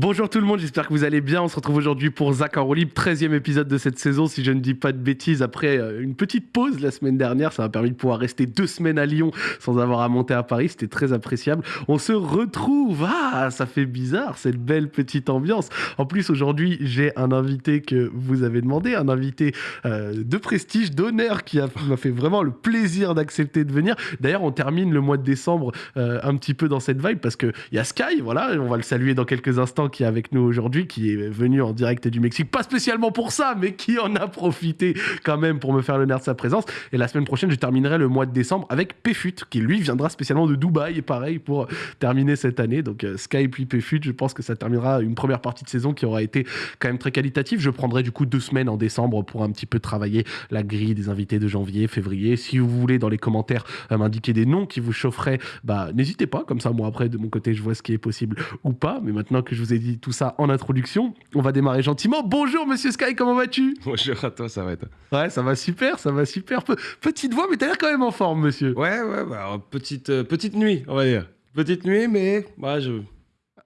Bonjour tout le monde, j'espère que vous allez bien. On se retrouve aujourd'hui pour Zach en roue libre, 13e épisode de cette saison, si je ne dis pas de bêtises. Après euh, une petite pause la semaine dernière, ça m'a permis de pouvoir rester deux semaines à Lyon sans avoir à monter à Paris. C'était très appréciable. On se retrouve. Ah, ça fait bizarre, cette belle petite ambiance. En plus, aujourd'hui, j'ai un invité que vous avez demandé, un invité euh, de prestige, d'honneur, qui m'a fait vraiment le plaisir d'accepter de venir. D'ailleurs, on termine le mois de décembre euh, un petit peu dans cette vibe parce qu'il y a Sky, voilà, on va le saluer dans quelques instants qui est avec nous aujourd'hui, qui est venu en direct du Mexique, pas spécialement pour ça, mais qui en a profité quand même pour me faire l'honneur de sa présence. Et la semaine prochaine, je terminerai le mois de décembre avec Péfut, qui lui viendra spécialement de Dubaï, pareil, pour terminer cette année. Donc euh, Sky puis Péfut, je pense que ça terminera une première partie de saison qui aura été quand même très qualitative. Je prendrai du coup deux semaines en décembre pour un petit peu travailler la grille des invités de janvier, février. Si vous voulez dans les commentaires euh, m'indiquer des noms qui vous chaufferaient, bah n'hésitez pas. Comme ça, moi après de mon côté, je vois ce qui est possible ou pas. Mais maintenant que je vous ai dit tout ça en introduction. On va démarrer gentiment. Bonjour Monsieur Sky, comment vas-tu? Bonjour à toi, ça va être. Ouais, ça va super, ça va super. Petite voix, mais t'as l'air quand même en forme, monsieur. Ouais, ouais, bah, petite, euh, petite nuit, on va dire. Petite nuit, mais bah, je...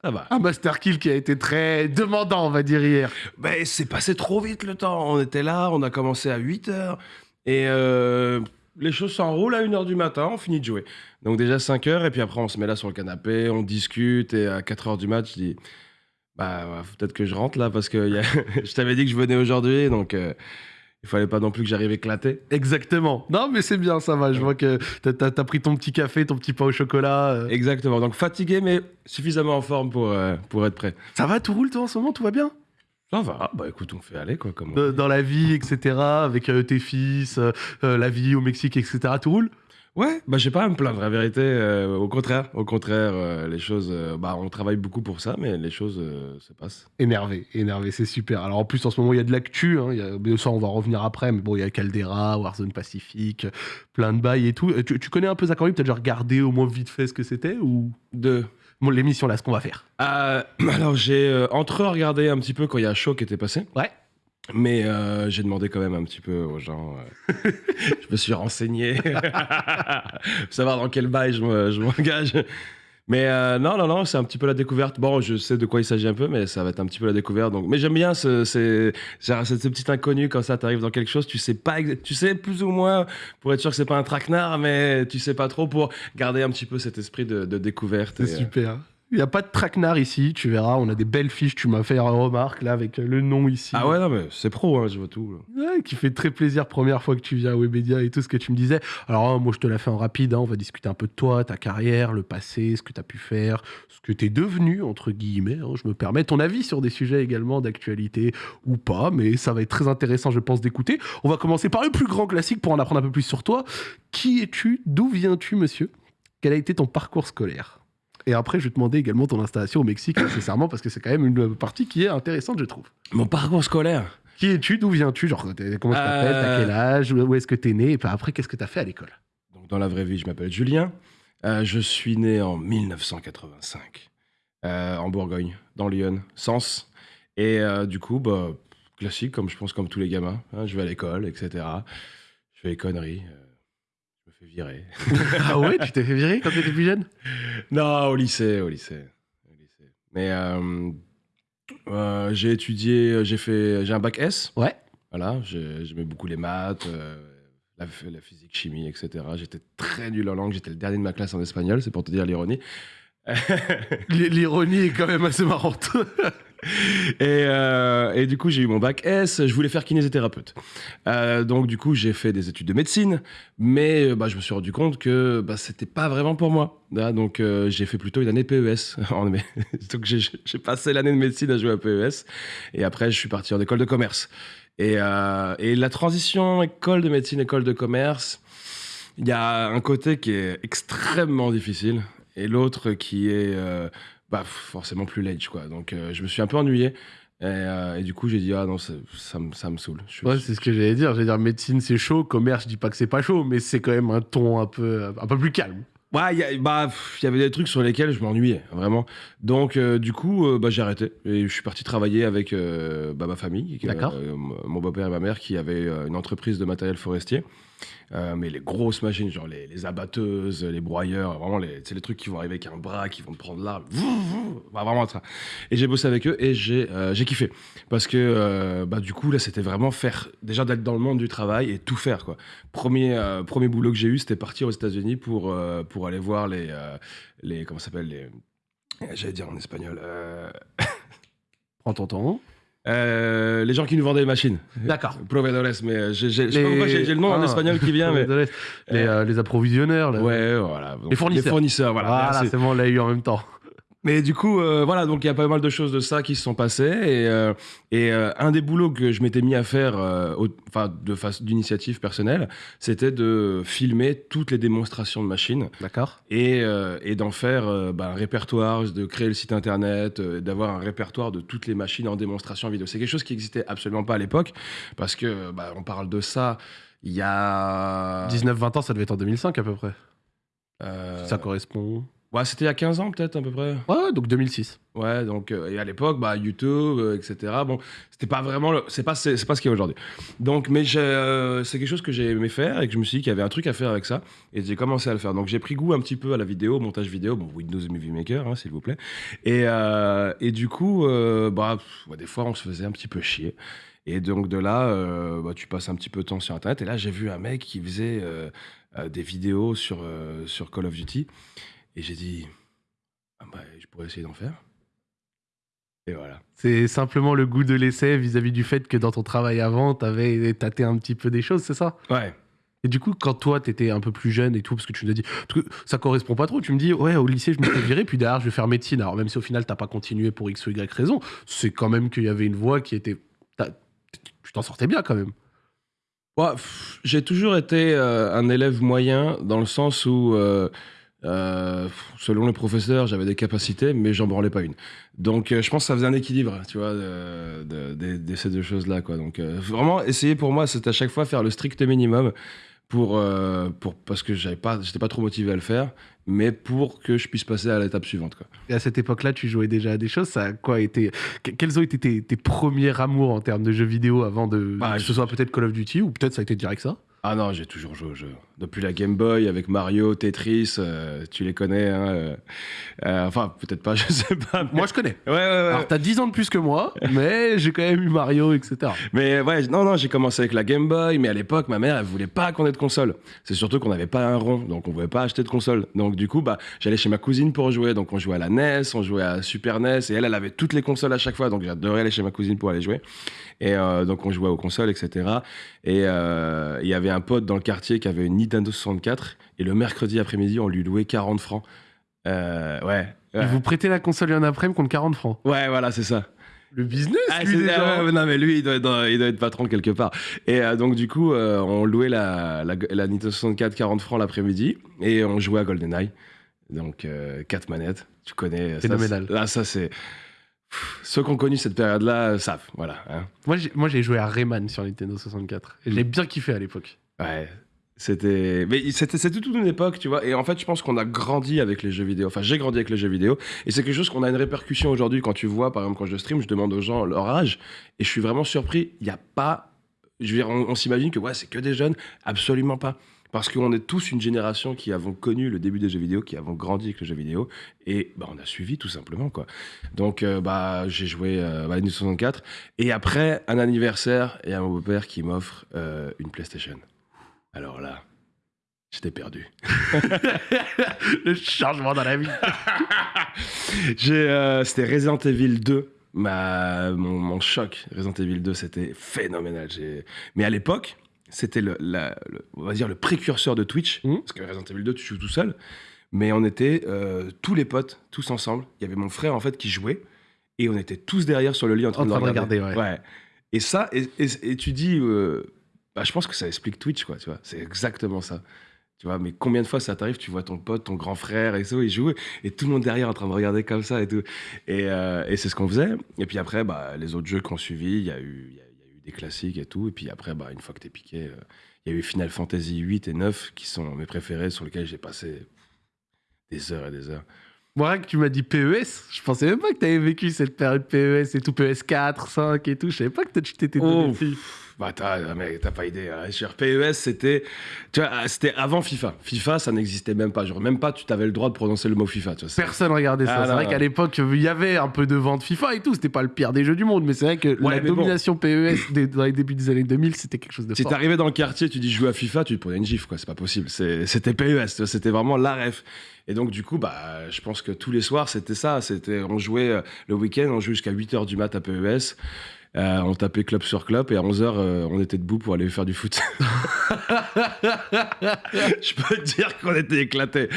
Ça va. Un Master Kill qui a été très demandant, on va dire, hier. Ben, c'est passé trop vite le temps. On était là, on a commencé à 8 heures. Et euh, les choses s'enroulent à 1h du matin, on finit de jouer. Donc déjà 5 heures, et puis après on se met là sur le canapé, on discute, et à 4 heures du match, je dis bah, peut-être que je rentre là parce que je t'avais dit que je venais aujourd'hui, donc euh, il fallait pas non plus que j'arrive éclaté. Exactement. Non, mais c'est bien, ça va. Je vois que t'as as, pris ton petit café, ton petit pain au chocolat. Euh. Exactement. Donc fatigué, mais suffisamment en forme pour, euh, pour être prêt. Ça va, tout roule toi en ce moment, tout va bien? Ça va, bah écoute, on fait aller quoi. Comme dans la vie, etc., avec tes fils, la vie au Mexique, etc., tout roule? Ouais, bah j'ai pas à me plaindre, la vérité. Euh, au contraire, au contraire, euh, les choses, euh, bah on travaille beaucoup pour ça, mais les choses se passent. Énervé, énervé, c'est super. Alors en plus en ce moment il y a de l'actu, hein, ça on va revenir après, mais bon il y a Caldera, Warzone Pacifique, plein de bails et tout. Tu, connais un peu Zachary, t'as déjà regardé au moins vite fait ce que c'était ou? De? L'émission là, ce qu'on va faire. alors j'ai entre regardé un petit peu quand il y a Show qui était passé. Ouais. Mais euh, j'ai demandé quand même un petit peu aux gens. Euh, je me suis renseigné. pour savoir dans quel bail je m'engage. Mais euh, non, non, non, c'est un petit peu la découverte. Bon, je sais de quoi il s'agit un peu, mais ça va être un petit peu la découverte. Donc, mais j'aime bien ce, ce, ce, petit inconnu quand ça t'arrive dans quelque chose. Tu sais pas, tu sais plus ou moins pour être sûr que c'est pas un traquenard, mais tu sais pas trop pour garder un petit peu cet esprit de, de découverte. C'est super. Il n'y a pas de traquenard ici, tu verras. On a des belles fiches. Tu m'as fait une remarque là avec le nom ici. Ah ouais, non, mais c'est pro, hein, je vois tout. Ouais, qui fait très plaisir. Première fois que tu viens à Webedia et tout ce que tu me disais. Alors, hein, moi, je te l'ai fait en rapide. Hein. on va discuter un peu de toi, ta carrière, le passé, ce que tu as pu faire, ce que tu es devenu, entre guillemets. je me permets ton avis sur des sujets également d'actualité ou pas. Mais ça va être très intéressant, je pense, d'écouter. On va commencer par le plus grand classique pour en apprendre un peu plus sur toi. Qui es-tu? D'où viens-tu, monsieur? Quel a été ton parcours scolaire? Et après, je vais te demander également ton installation au Mexique, nécessairement, parce que c'est quand même une partie qui est intéressante, je trouve. Mon parcours scolaire Qui es-tu D'où viens-tu Genre, comment tu t'appelles T'as quel âge Où est-ce que tu es né Et puis après, qu'est-ce que tu as fait à l'école? Donc, dans la vraie vie, je m'appelle Julien. Euh, je suis né en 1985, euh, en Bourgogne, dans Lyon, Sens. Et euh, du coup, bah, classique, comme je pense comme tous les gamins. Hein, je vais à l'école, etc. Je fais les conneries virer. ah ouais, tu t'es fait virer quand tu étais plus jeune? Non, au lycée, au lycée. Mais euh, euh, j'ai étudié, j'ai fait, j'ai un bac S. Ouais. Voilà, j'aimais beaucoup les maths, euh, la, la, physique, chimie, etc. J'étais très nul en langue, j'étais le dernier de ma classe en espagnol, c'est pour te dire l'ironie. L'ironie est quand même assez marrante. Euh, et, du coup, j'ai eu mon bac S. Je voulais faire kinésithérapeute. Euh, donc, du coup, j'ai fait des études de médecine, mais euh, bah, je me suis rendu compte que bah, c'était pas vraiment pour moi. donc, j'ai fait plutôt une année PES. donc, j'ai passé l'année de médecine à jouer à PES. Et après, je suis parti en école de commerce. Et la transition école de médecine, école de commerce, il y a un côté qui est extrêmement difficile et l'autre qui est bah, forcément plus ledge quoi. Donc euh, je me suis un peu ennuyé. Euh, et, du coup, j'ai dit, ah non, ça, ça, ça me saoule. ouais, c'est ce que j'allais dire. J'allais dire, médecine, c'est chaud. Commerce, je dis pas que c'est pas chaud, mais c'est quand même un ton un peu, un peu plus calme. Ouais, y bah, il y avait des trucs sur lesquels je m'ennuyais, vraiment. Donc, euh, du coup, bah, j'ai arrêté. Et je suis parti travailler avec bah, ma famille, mon beau-père et ma mère, qui avaient une entreprise de matériel forestier. Euh, mais les grosses machines, genre les, abatteuses, les broyeurs, vraiment, les, les trucs qui vont arriver avec un bras, qui vont prendre l'arbre. Bah, vraiment ça. Et j'ai bossé avec eux et j'ai, euh, kiffé. Parce que euh, bah, du coup, là, c'était vraiment faire, déjà d'être dans le monde du travail et tout faire. Quoi. Premier, euh, premier boulot que j'ai eu, c'était partir aux États-Unis pour, pour aller voir les, les. Comment ça s'appelle les, J'allais dire en espagnol. Prends ton temps. Euh, les gens qui nous vendaient les machines. D'accord. Proveedores, mais euh, j'ai, j'ai- je sais pas Les- pourquoi j'ai, le nom en Ah. espagnol qui vient, mais. les, euh, les approvisionneurs. là. Ouais, voilà. Donc, Les fournisseurs. Les fournisseurs, voilà. Voilà, c'est bon, on l'a eu en même temps. Mais du coup, euh, voilà, donc il y a pas mal de choses de ça qui se sont passées. Et, euh, et euh, un des boulots que je m'étais mis à faire, enfin, de face d'initiative personnelle, c'était de filmer toutes les démonstrations de machines D'accord. et, et d'en faire bah, un répertoire, de créer le site internet, d'avoir un répertoire de toutes les machines en démonstration vidéo. C'est quelque chose qui existait absolument pas à l'époque, parce que bah, on parle de ça il y a. 19-20 ans, ça devait être en 2005 à peu près. Ça correspond. Ouais, c'était il y a 15 ans peut-être à peu près. Ouais, donc 2006. Ouais, donc euh, et à l'époque, bah, YouTube, euh, etc. Bon, c'était pas vraiment, le- c'est pas, c'est, c'est pas ce qu'il y a aujourd'hui. Donc, mais j'ai, euh, c'est quelque chose que j'ai aimé faire et que je me suis dit qu'il y avait un truc à faire avec ça et j'ai commencé à le faire. Donc, j'ai pris goût un petit peu à la vidéo, montage vidéo, bon, Windows Movie Maker, hein, s'il vous plaît. Et, et du coup, bah, pff, ouais, des fois, on se faisait un petit peu chier. Et donc de là, euh, bah, tu passes un petit peu de temps sur Internet. Et là, j'ai vu un mec qui faisait euh, euh, des vidéos sur, sur Call of Duty. Et j'ai dit, ah bah, je pourrais essayer d'en faire. Et voilà. C'est simplement le goût de l'essai vis-à-vis du fait que dans ton travail avant, t'avais tâté un petit peu des choses, c'est ça? Ouais. Et du coup, quand toi, t'étais un peu plus jeune et tout, parce que tu nous as dit, parce que ça correspond pas trop, tu me dis, ouais, au lycée, je me suis viré, puis derrière, je vais faire médecine. Alors, même si au final, t'as pas continué pour X ou Y raison, c'est quand même qu'il y avait une voie qui était. Tu t'en sortais bien quand même. Ouais, j'ai toujours été euh, un élève moyen dans le sens où, euh, euh, selon les professeurs, j'avais des capacités, mais j'en branlais pas une. Donc, euh, je pense que ça faisait un équilibre, tu vois, de, de- de- de ces deux choses-là, quoi. Donc, euh, vraiment, essayer pour moi, c'était à chaque fois faire le strict minimum pour, pour parce que j'avais pas, j'étais pas trop motivé à le faire, mais pour que je puisse passer à l'étape suivante, quoi. Et à cette époque-là, tu jouais déjà à des choses. Ça a quoi été que- Quels ont été tes, tes premiers amours en termes de jeux vidéo avant de Bah, que je- ce soit peut-être Call of Duty ou peut-être ça a été direct ça? Ah non, j'ai toujours joué au jeu. Depuis la Game Boy, avec Mario, Tetris, euh, tu les connais. hein, euh, euh, enfin, peut-être pas, je sais pas. mais- Moi, je connais. Ouais, ouais, ouais. Alors, t'as 10 ans de plus que moi, mais j'ai quand même eu Mario, etc. Mais ouais, non, non, j'ai commencé avec la Game Boy, mais à l'époque, ma mère, elle voulait pas qu'on ait de console. C'est surtout qu'on n'avait pas un rond, donc on pouvait pas acheter de console. Donc du coup, bah, j'allais chez ma cousine pour jouer. Donc on jouait à la NES, on jouait à Super NES, et elle, elle avait toutes les consoles à chaque fois. Donc j'adorais aller chez ma cousine pour aller jouer. Et donc on jouait aux consoles, etc. Et il y avait un pote dans le quartier qui avait une Nintendo 64, et le mercredi après-midi, on lui louait 40 francs. Euh, ouais. Ouais. Vous prêtez la console un après-midi contre 40 francs. ouais, voilà, c'est ça. Le business, Ah, lui, déjà. ouais, non, mais lui, il doit être, il doit être patron quelque part. Et euh, donc, du coup, euh, on louait la, la, la Nintendo 64 40 francs l'après-midi et on jouait à GoldenEye. Donc, euh, quatre manettes, tu connais. Phénoménal. Là, ça, c'est. Ceux qui ont connu cette période-là savent. Voilà. hein. Moi, j'ai- Moi, j'ai joué à Rayman sur Nintendo 64. Et j'ai bien kiffé à l'époque. Ouais. C'était. Mais c'était c'était toute une époque, tu vois. Et en fait, je pense qu'on a grandi avec les jeux vidéo. Enfin, j'ai grandi avec les jeux vidéo. Et c'est quelque chose qu'on a une répercussion aujourd'hui. Quand tu vois, par exemple, quand je stream, je demande aux gens leur âge. Et je suis vraiment surpris. Il n'y a pas. Je veux dire, on, s'imagine que ouais, c'est que des jeunes. Absolument pas. Parce qu'on est tous une génération qui avons connu le début des jeux vidéo, qui avons grandi avec les jeux vidéo, et bah, on a suivi tout simplement quoi. Donc euh, bah j'ai joué euh, à Nintendo 64, et après un anniversaire et un beau-père qui m'offre euh, une PlayStation. Alors là, j'étais perdu. Le changement dans la vie. Euh, c'était Resident Evil 2. Ma, mon, mon choc, Resident Evil 2, c'était phénoménal. Mais à l'époque, c'était le, on va dire le précurseur de Twitch. Mhm. Parce que Resident Evil 2, tu joues tout seul. Mais on était euh, tous les potes, tous ensemble. Il y avait mon frère, en fait, qui jouait. Et on était tous derrière sur le lit en train, En de, train de regarder, ouais. Et ça, et, et- et tu dis, euh, bah, je pense que ça explique Twitch, quoi, tu vois. C'est exactement ça. Tu vois, mais combien de fois ça t'arrive, tu vois ton pote, ton grand frère et tout, il joue, et tout le monde derrière en train de regarder comme ça et tout. Et, euh, et c'est ce qu'on faisait. Et puis après, bah, les autres jeux qu'on suivi, il y, a eu- il y, a- y a eu des classiques et tout. Et puis après, bah, une fois que t'es piqué, euh, il y a eu Final Fantasy 8 et 9 qui sont mes préférés, sur lesquels j'ai passé des heures et des heures. Moi, que tu m'as dit PES, je pensais même pas que t'avais vécu cette période PES et tout, PES 4, 5 et tout. Je savais pas que t'étais Oh, dessus. Bah, t'as, mais t'as pas idée. hein. Sur PES, c'était, tu vois, ah, c'était avant FIFA. FIFA, ça n'existait même pas. Genre, même pas, tu t'avais le droit de prononcer le mot FIFA. Tu vois, c'est- Personne regardait ça. Ah, c'est vrai qu'à l'époque, il y avait un peu de vente FIFA et tout. C'était pas le pire des jeux du monde, mais c'est vrai que Ouais, la bon. domination PES des- dans les débuts des années 2000, c'était quelque chose de Si t'arrivais dans le quartier, tu dis je joue à FIFA, tu te prenais une gifle, quoi. C'est pas possible. C'était PES, c'était vraiment la ref. Et donc, du coup, bah, je pense que tous les soirs, c'était ça. C'était, on jouait euh, le week-end, on jouait jusqu'à 8h du mat à PES. Euh, on tapait club sur club et à 11h, on était debout pour aller faire du foot. je peux te dire qu'on était éclatés.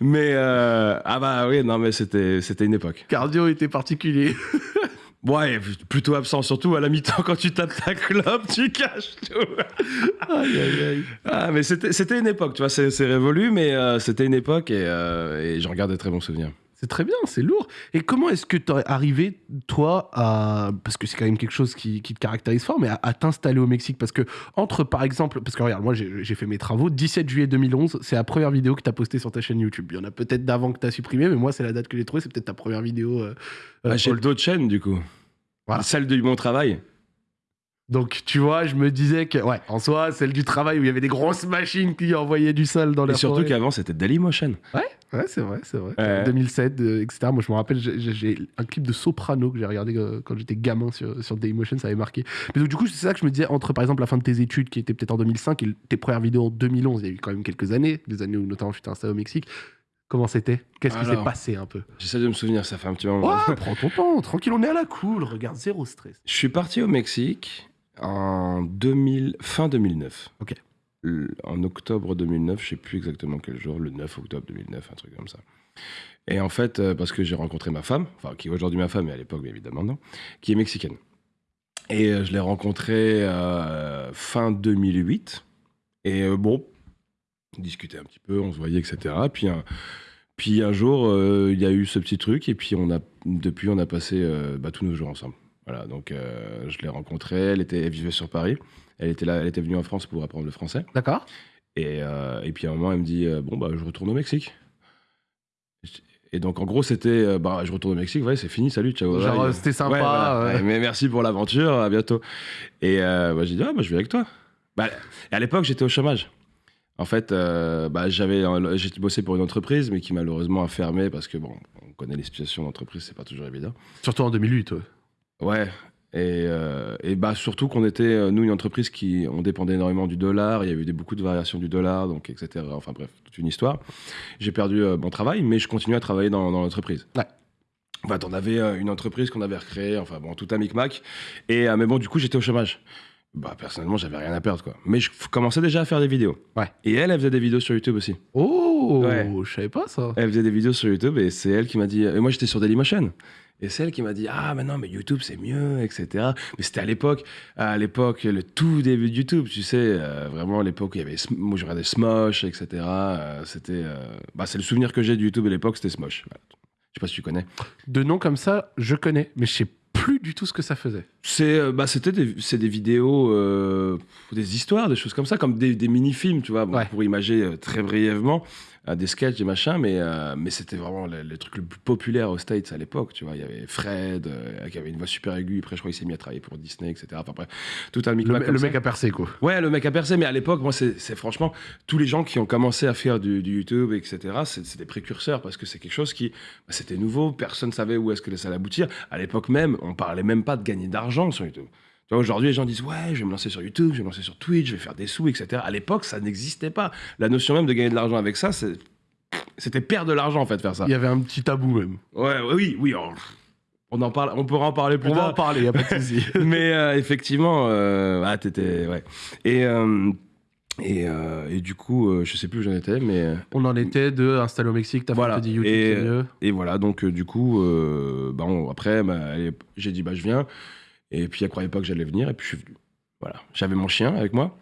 Mais, euh, ah bah oui, non, mais c'était, une époque. Cardio était particulier. Ouais, plutôt absent, surtout à la mi-temps quand tu tapes ta clope, tu caches tout. aïe, aïe, aïe. Ah, mais c'était une époque, tu vois, c'est c'est révolu, mais euh, c'était une époque et, euh, et j'en garde des très bons souvenirs. C'est très bien, c'est lourd. Et comment est-ce que tu es arrivé, toi, à. Parce que c'est quand même quelque chose qui, qui te caractérise fort, mais à, à t'installer au Mexique? Parce que, entre par exemple. Parce que regarde, moi j'ai fait mes travaux. 17 juillet 2011, c'est la première vidéo que tu as postée sur ta chaîne YouTube. Il y en a peut-être d'avant que tu as supprimé, mais moi, c'est la date que j'ai trouvée. C'est peut-être ta première vidéo. euh, euh, Ah, J'ai all- d'autres chaînes, du coup. Voilà. Celle de mon travail. Donc, tu vois, je me disais que, ouais, en soi, celle du travail où il y avait des grosses machines qui envoyaient du sale dans Et la surtout forêt. qu'avant, c'était Dailymotion. Ouais, c'est vrai, c'est vrai. Ouais. 2007, euh, etc. Moi, je me rappelle, j'ai- un clip de Soprano que j'ai regardé euh, quand j'étais gamin sur, sur Dailymotion, ça avait marqué. Mais donc, du coup, c'est ça que je me disais, entre par exemple la fin de tes études, qui était peut-être en 2005, et tes premières vidéos en 2011, il y a eu quand même quelques années, des années où notamment je t'ai installé au Mexique. Comment c'était? Qu'est-ce qui s'est passé un peu? J'essaie de me souvenir, ça fait un petit moment. Ouais, prends ton temps, tranquille, on est à la cool, regarde, zéro stress. Je suis parti au Mexique en 2000, fin 2009. Ok. En octobre 2009, je sais plus exactement quel jour, le 9 octobre 2009, un truc comme ça. Et en fait, euh, parce que j'ai rencontré ma femme, enfin qui est aujourd'hui ma femme, mais à l'époque bien évidemment non, qui est mexicaine. Et euh, je l'ai rencontrée euh, fin 2008. Et euh, bon, on discutait un petit peu, on se voyait, etc. Puis un, puis un jour, euh, il y a eu ce petit truc, et puis on a, depuis, on a passé bah, tous nos jours ensemble. Voilà, donc euh, je l'ai rencontrée, elle, était, elle vivait sur Paris, elle était, là, elle était venue en France pour apprendre le français. D'accord Et, euh, et puis à un moment, elle me dit euh, Bon, bah, je retourne au Mexique. Et donc, en gros, c'était euh, bah, Je retourne au Mexique, ouais, c'est fini, salut, ciao. Genre, c'était sympa. Ouais, voilà. ouais. Ouais, mais merci pour l'aventure, à bientôt. Et euh, bah, j'ai dit Ah, bah, je vais avec toi. Bah, et à l'époque, j'étais au chômage. En fait, euh, bah, j'avais, j'ai bossé pour une entreprise, mais qui malheureusement a fermé parce que, bon, on connaît les situations d'entreprise, c'est pas toujours évident. Surtout en 2008, ouais. Ouais. Et, euh, et bah surtout qu'on était, euh, nous, une entreprise qui, on dépendait énormément du dollar, il y avait eu des, beaucoup de variations du dollar, donc etc. Enfin bref, toute une histoire. J'ai perdu euh, mon travail, mais je continue à travailler dans, dans l'entreprise. Ouais. En fait, on avait une entreprise qu'on avait recréée, enfin bon, tout un micmac. Et, mais bon, du coup, j'étais au chômage. Bah, personnellement, j'avais rien à perdre, quoi. Mais je f- commençais déjà à faire des vidéos. Ouais. Et elle, elle faisait des vidéos sur YouTube aussi. Oh, je savais pas ça. Elle faisait des vidéos sur YouTube et c'est elle qui m'a dit. Et moi, j'étais sur Dailymotion. Et c'est elle qui m'a dit Ah, mais non, mais YouTube, c'est mieux, etc. Mais c'était à l'époque, à l'époque, le tout début de YouTube, tu sais, euh, vraiment l'époque où il y avait. Moi, je regardais Smosh, etc. Euh, c'était. euh, Bah, c'est le souvenir que j'ai de YouTube à l'époque, c'était Smosh. Voilà. Je sais pas si tu connais. De noms comme ça, je connais, mais je sais plus du tout ce que ça faisait. C'est, bah, c'était des, c'est des vidéos, des histoires, des choses comme ça, comme des, des mini-films, tu vois, bon, Ouais. pour imager très brièvement, euh, des sketchs, des machins, mais, euh, mais c'était vraiment le, le truc le plus populaire aux States à l'époque, tu vois. Il y avait Fred, euh, qui avait une voix super aiguë, après je crois qu'il s'est mis à travailler pour Disney, etc. Enfin bref, tout un Le, micmac le comme ça. mec a percé, quoi. Ouais, le mec a percé, mais à l'époque, moi, c'est franchement, tous les gens qui ont commencé à faire du, du YouTube, etc., c'est c'est des précurseurs, parce que c'est quelque chose qui, bah, c'était nouveau, personne ne savait où est-ce que ça allait aboutir. À l'époque même, on parlait même pas de gagner d'argent sur YouTube. Tu vois, aujourd'hui, les gens disent, ouais, je vais me lancer sur YouTube, je vais me lancer sur Twitch, je vais faire des sous, etc. À l'époque, ça n'existait pas. La notion même de gagner de l'argent avec ça, c'était perdre de l'argent, en fait, faire ça. Il y avait un petit tabou même. Ouais, ouais, oui, oui, on, on en parle, on pourra en parler plus On va tard en parler, y a pas de souci. mais euh, effectivement, euh, ah, t'étais, ouais. Et, euh, et, euh, et du coup, euh, je sais plus où j'en étais, mais On en était de installer au Mexique, t'as Voilà. dit YouTube, Et- mieux. et voilà. Donc euh, du coup, bah, on- après, bah, j'ai dit bah je viens. Et puis elle croyait pas que j'allais venir, et puis je suis venu. Voilà. J'avais mon chien avec moi,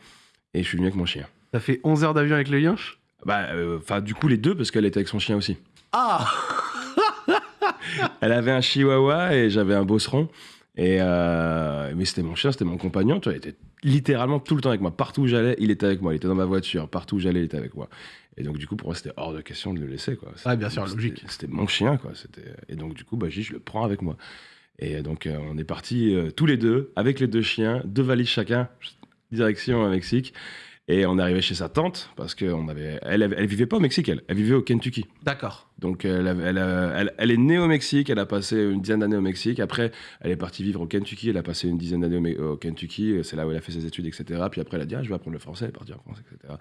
et je suis venu avec mon chien. T'as fait 11 heures d'avion avec le Yinch Bah, euh, enfin, du coup les deux parce qu'elle était avec son chien aussi. Ah Elle avait un chihuahua et j'avais un bosseron. Et euh, mais c'était mon chien, c'était mon compagnon. Tu vois, il était littéralement tout le temps avec moi. Partout où j'allais, il était avec moi. Il était dans ma voiture. Partout où j'allais, il était avec moi. Et donc du coup, pour moi, c'était hors de question de le laisser. Quoi. Ouais, bien sûr, logique. C'était mon chien, quoi. Et donc du coup, bah, dit, je le prends avec moi. Et donc, euh, on est partis euh, tous les deux, avec les deux chiens, deux valises chacun, direction Mexique. Et on est arrivé chez sa tante, parce qu'elle avait, elle, elle vivait pas au Mexique, elle, elle vivait au Kentucky. D'accord. Donc, elle, avait- elle, est née au Mexique, elle a passé une dizaine d'années au Mexique. Après, elle est partie vivre au Kentucky, elle a passé une dizaine d'années au, Kentucky. C'est là où elle a fait ses études, etc. Puis après, elle a dit, ah, je vais apprendre le français, elle est partie en France, etc.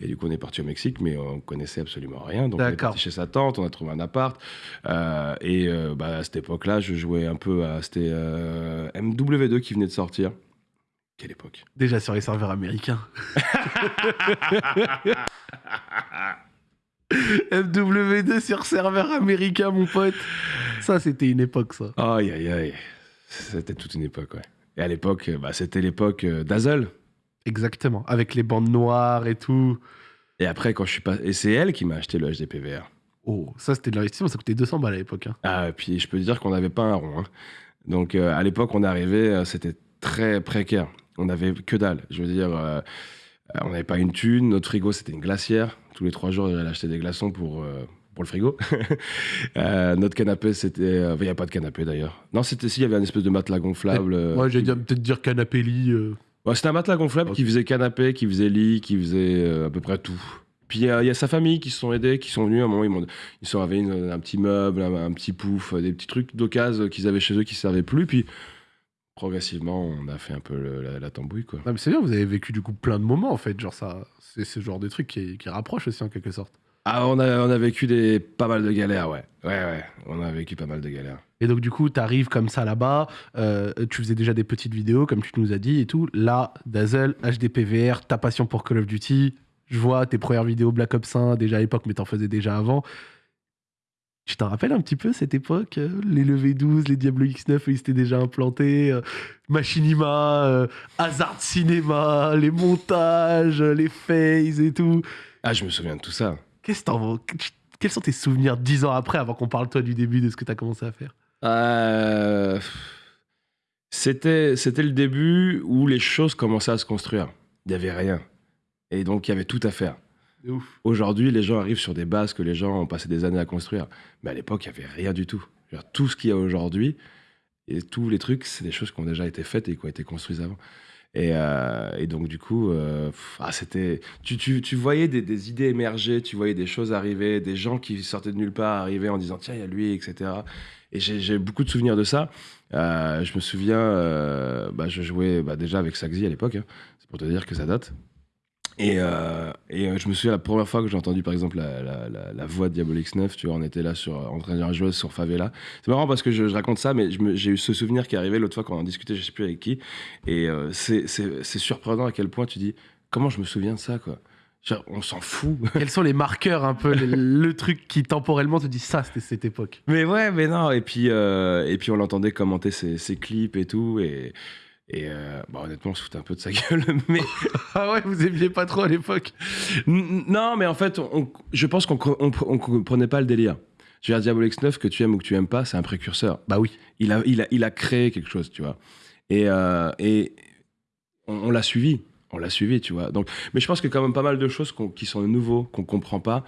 Et du coup, on est parti au Mexique, mais on connaissait absolument rien. Donc, on est parti chez sa tante, on a trouvé un appart. Euh, et euh, bah, à cette époque-là, je jouais un peu à. C'était euh, MW2 qui venait de sortir. Quelle époque Déjà sur les serveurs américains. MW2 sur serveur américain, mon pote. Ça, c'était une époque, ça. Aïe, aïe, aïe. C'était toute une époque, ouais. Et à l'époque, bah, c'était l'époque euh, Dazzle. Exactement. Avec les bandes noires et tout. Et après, quand je suis pas. Et c'est elle qui m'a acheté le HDPVR. Oh, ça, c'était de l'investissement. Ça coûtait 200 balles à l'époque. hein. Ah, et puis je peux te dire qu'on n'avait pas un rond. hein. Donc euh, à l'époque, on arrivait, euh, c'était très précaire. On n'avait que dalle. Je veux dire, euh, euh, on n'avait pas une thune. Notre frigo, c'était une glacière. Tous les trois jours, j'allais acheter des glaçons pour, euh, pour le frigo. Euh, notre canapé, c'était. Il n'y a pas de canapé d'ailleurs. Non, c'était si, il y avait un espèce de matelas gonflable. Moi, j'ai qui- dû peut-être dire canapé lit. Ouais, c'était un matelas gonflable qui faisait canapé, qui faisait lit, qui faisait à peu près tout. Puis il y, a- il y a sa famille qui se sont aidés, qui sont venus à un moment, ils, ils sont avaient un petit meuble, un, un petit pouf, des petits trucs d'occasion qu'ils avaient chez eux qui ne servaient plus. Puis progressivement, on a fait un peu le- la, la tambouille, quoi. Non, mais c'est bien, vous avez vécu du coup plein de moments en fait. Genre, ça, c'est ce genre de truc qui, qui rapproche aussi en quelque sorte. Ah, on a, on a vécu des, pas mal de galères, ouais. Ouais, ouais, on a vécu pas mal de galères. Et donc, du coup, tu arrives comme ça là-bas. euh, tu faisais déjà des petites vidéos, comme tu nous as dit et tout. Là, Dazzle, HDPVR, ta passion pour Call of Duty. Je vois tes premières vidéos Black Ops 1 déjà à l'époque, mais t'en faisais déjà avant. Tu t'en rappelles un petit peu cette époque euh, Les levées 12, les Diablo X9, ils étaient déjà implantés. euh, Machinima, euh, Hazard Cinéma, les montages, les phases et tout. Ah, je me souviens de tout ça. Qu'est-ce que t'en- Quels sont tes souvenirs dix ans après, avant qu'on parle toi du début de ce que t'as commencé à faire? Euh, C'était, c'était le début où les choses commençaient à se construire. Il n'y avait rien. Et donc, il y avait tout à faire. Aujourd'hui, les gens arrivent sur des bases que les gens ont passé des années à construire. Mais à l'époque, il n'y avait rien du tout. Tout ce qu'il y a aujourd'hui, et tous les trucs, c'est des choses qui ont déjà été faites et qui ont été construites avant. Et, euh, donc, du coup, euh, ah, c'était. Tu, tu, tu voyais des, idées émerger, tu voyais des choses arriver, des gens qui sortaient de nulle part arriver en disant tiens, il y a lui, etc. Et j'ai beaucoup de souvenirs de ça. Euh, je me souviens, bah, je jouais bah, déjà avec Saxy à l'époque, hein. c'est pour te dire que ça date. Et, euh, et euh, je me souviens la première fois que j'ai entendu par exemple la, la, la, la voix de Diablo X9, tu vois, on était là sur, en train de jouer sur Favela. C'est marrant parce que je, je raconte ça, mais j'ai eu ce souvenir qui est arrivé l'autre fois quand on en discutait, je sais plus avec qui. Et euh, c'est surprenant à quel point tu dis comment je me souviens de ça, quoi. Genre, on s'en fout. Quels sont les marqueurs un peu, le, le truc qui temporellement te dit ça, c'était cette époque? Mais ouais, mais non. Et puis, et puis on l'entendait commenter ses, ses clips et tout. Et, et euh, bah, honnêtement, on se foutait un peu de sa gueule. Mais Ah ouais, vous aimiez pas trop à l'époque Non, mais en fait, on- je pense qu'on on, on comprenait pas le délire. Je veux dire, Diablo X9, que tu aimes ou que tu aimes pas, c'est un précurseur. Bah oui. Il a, il a, il a créé quelque chose, tu vois. Et, euh, et on, l'a suivi. On l'a suivi, tu vois. Donc, mais je pense qu'il y a quand même pas mal de choses qui sont nouveaux, qu'on comprend pas.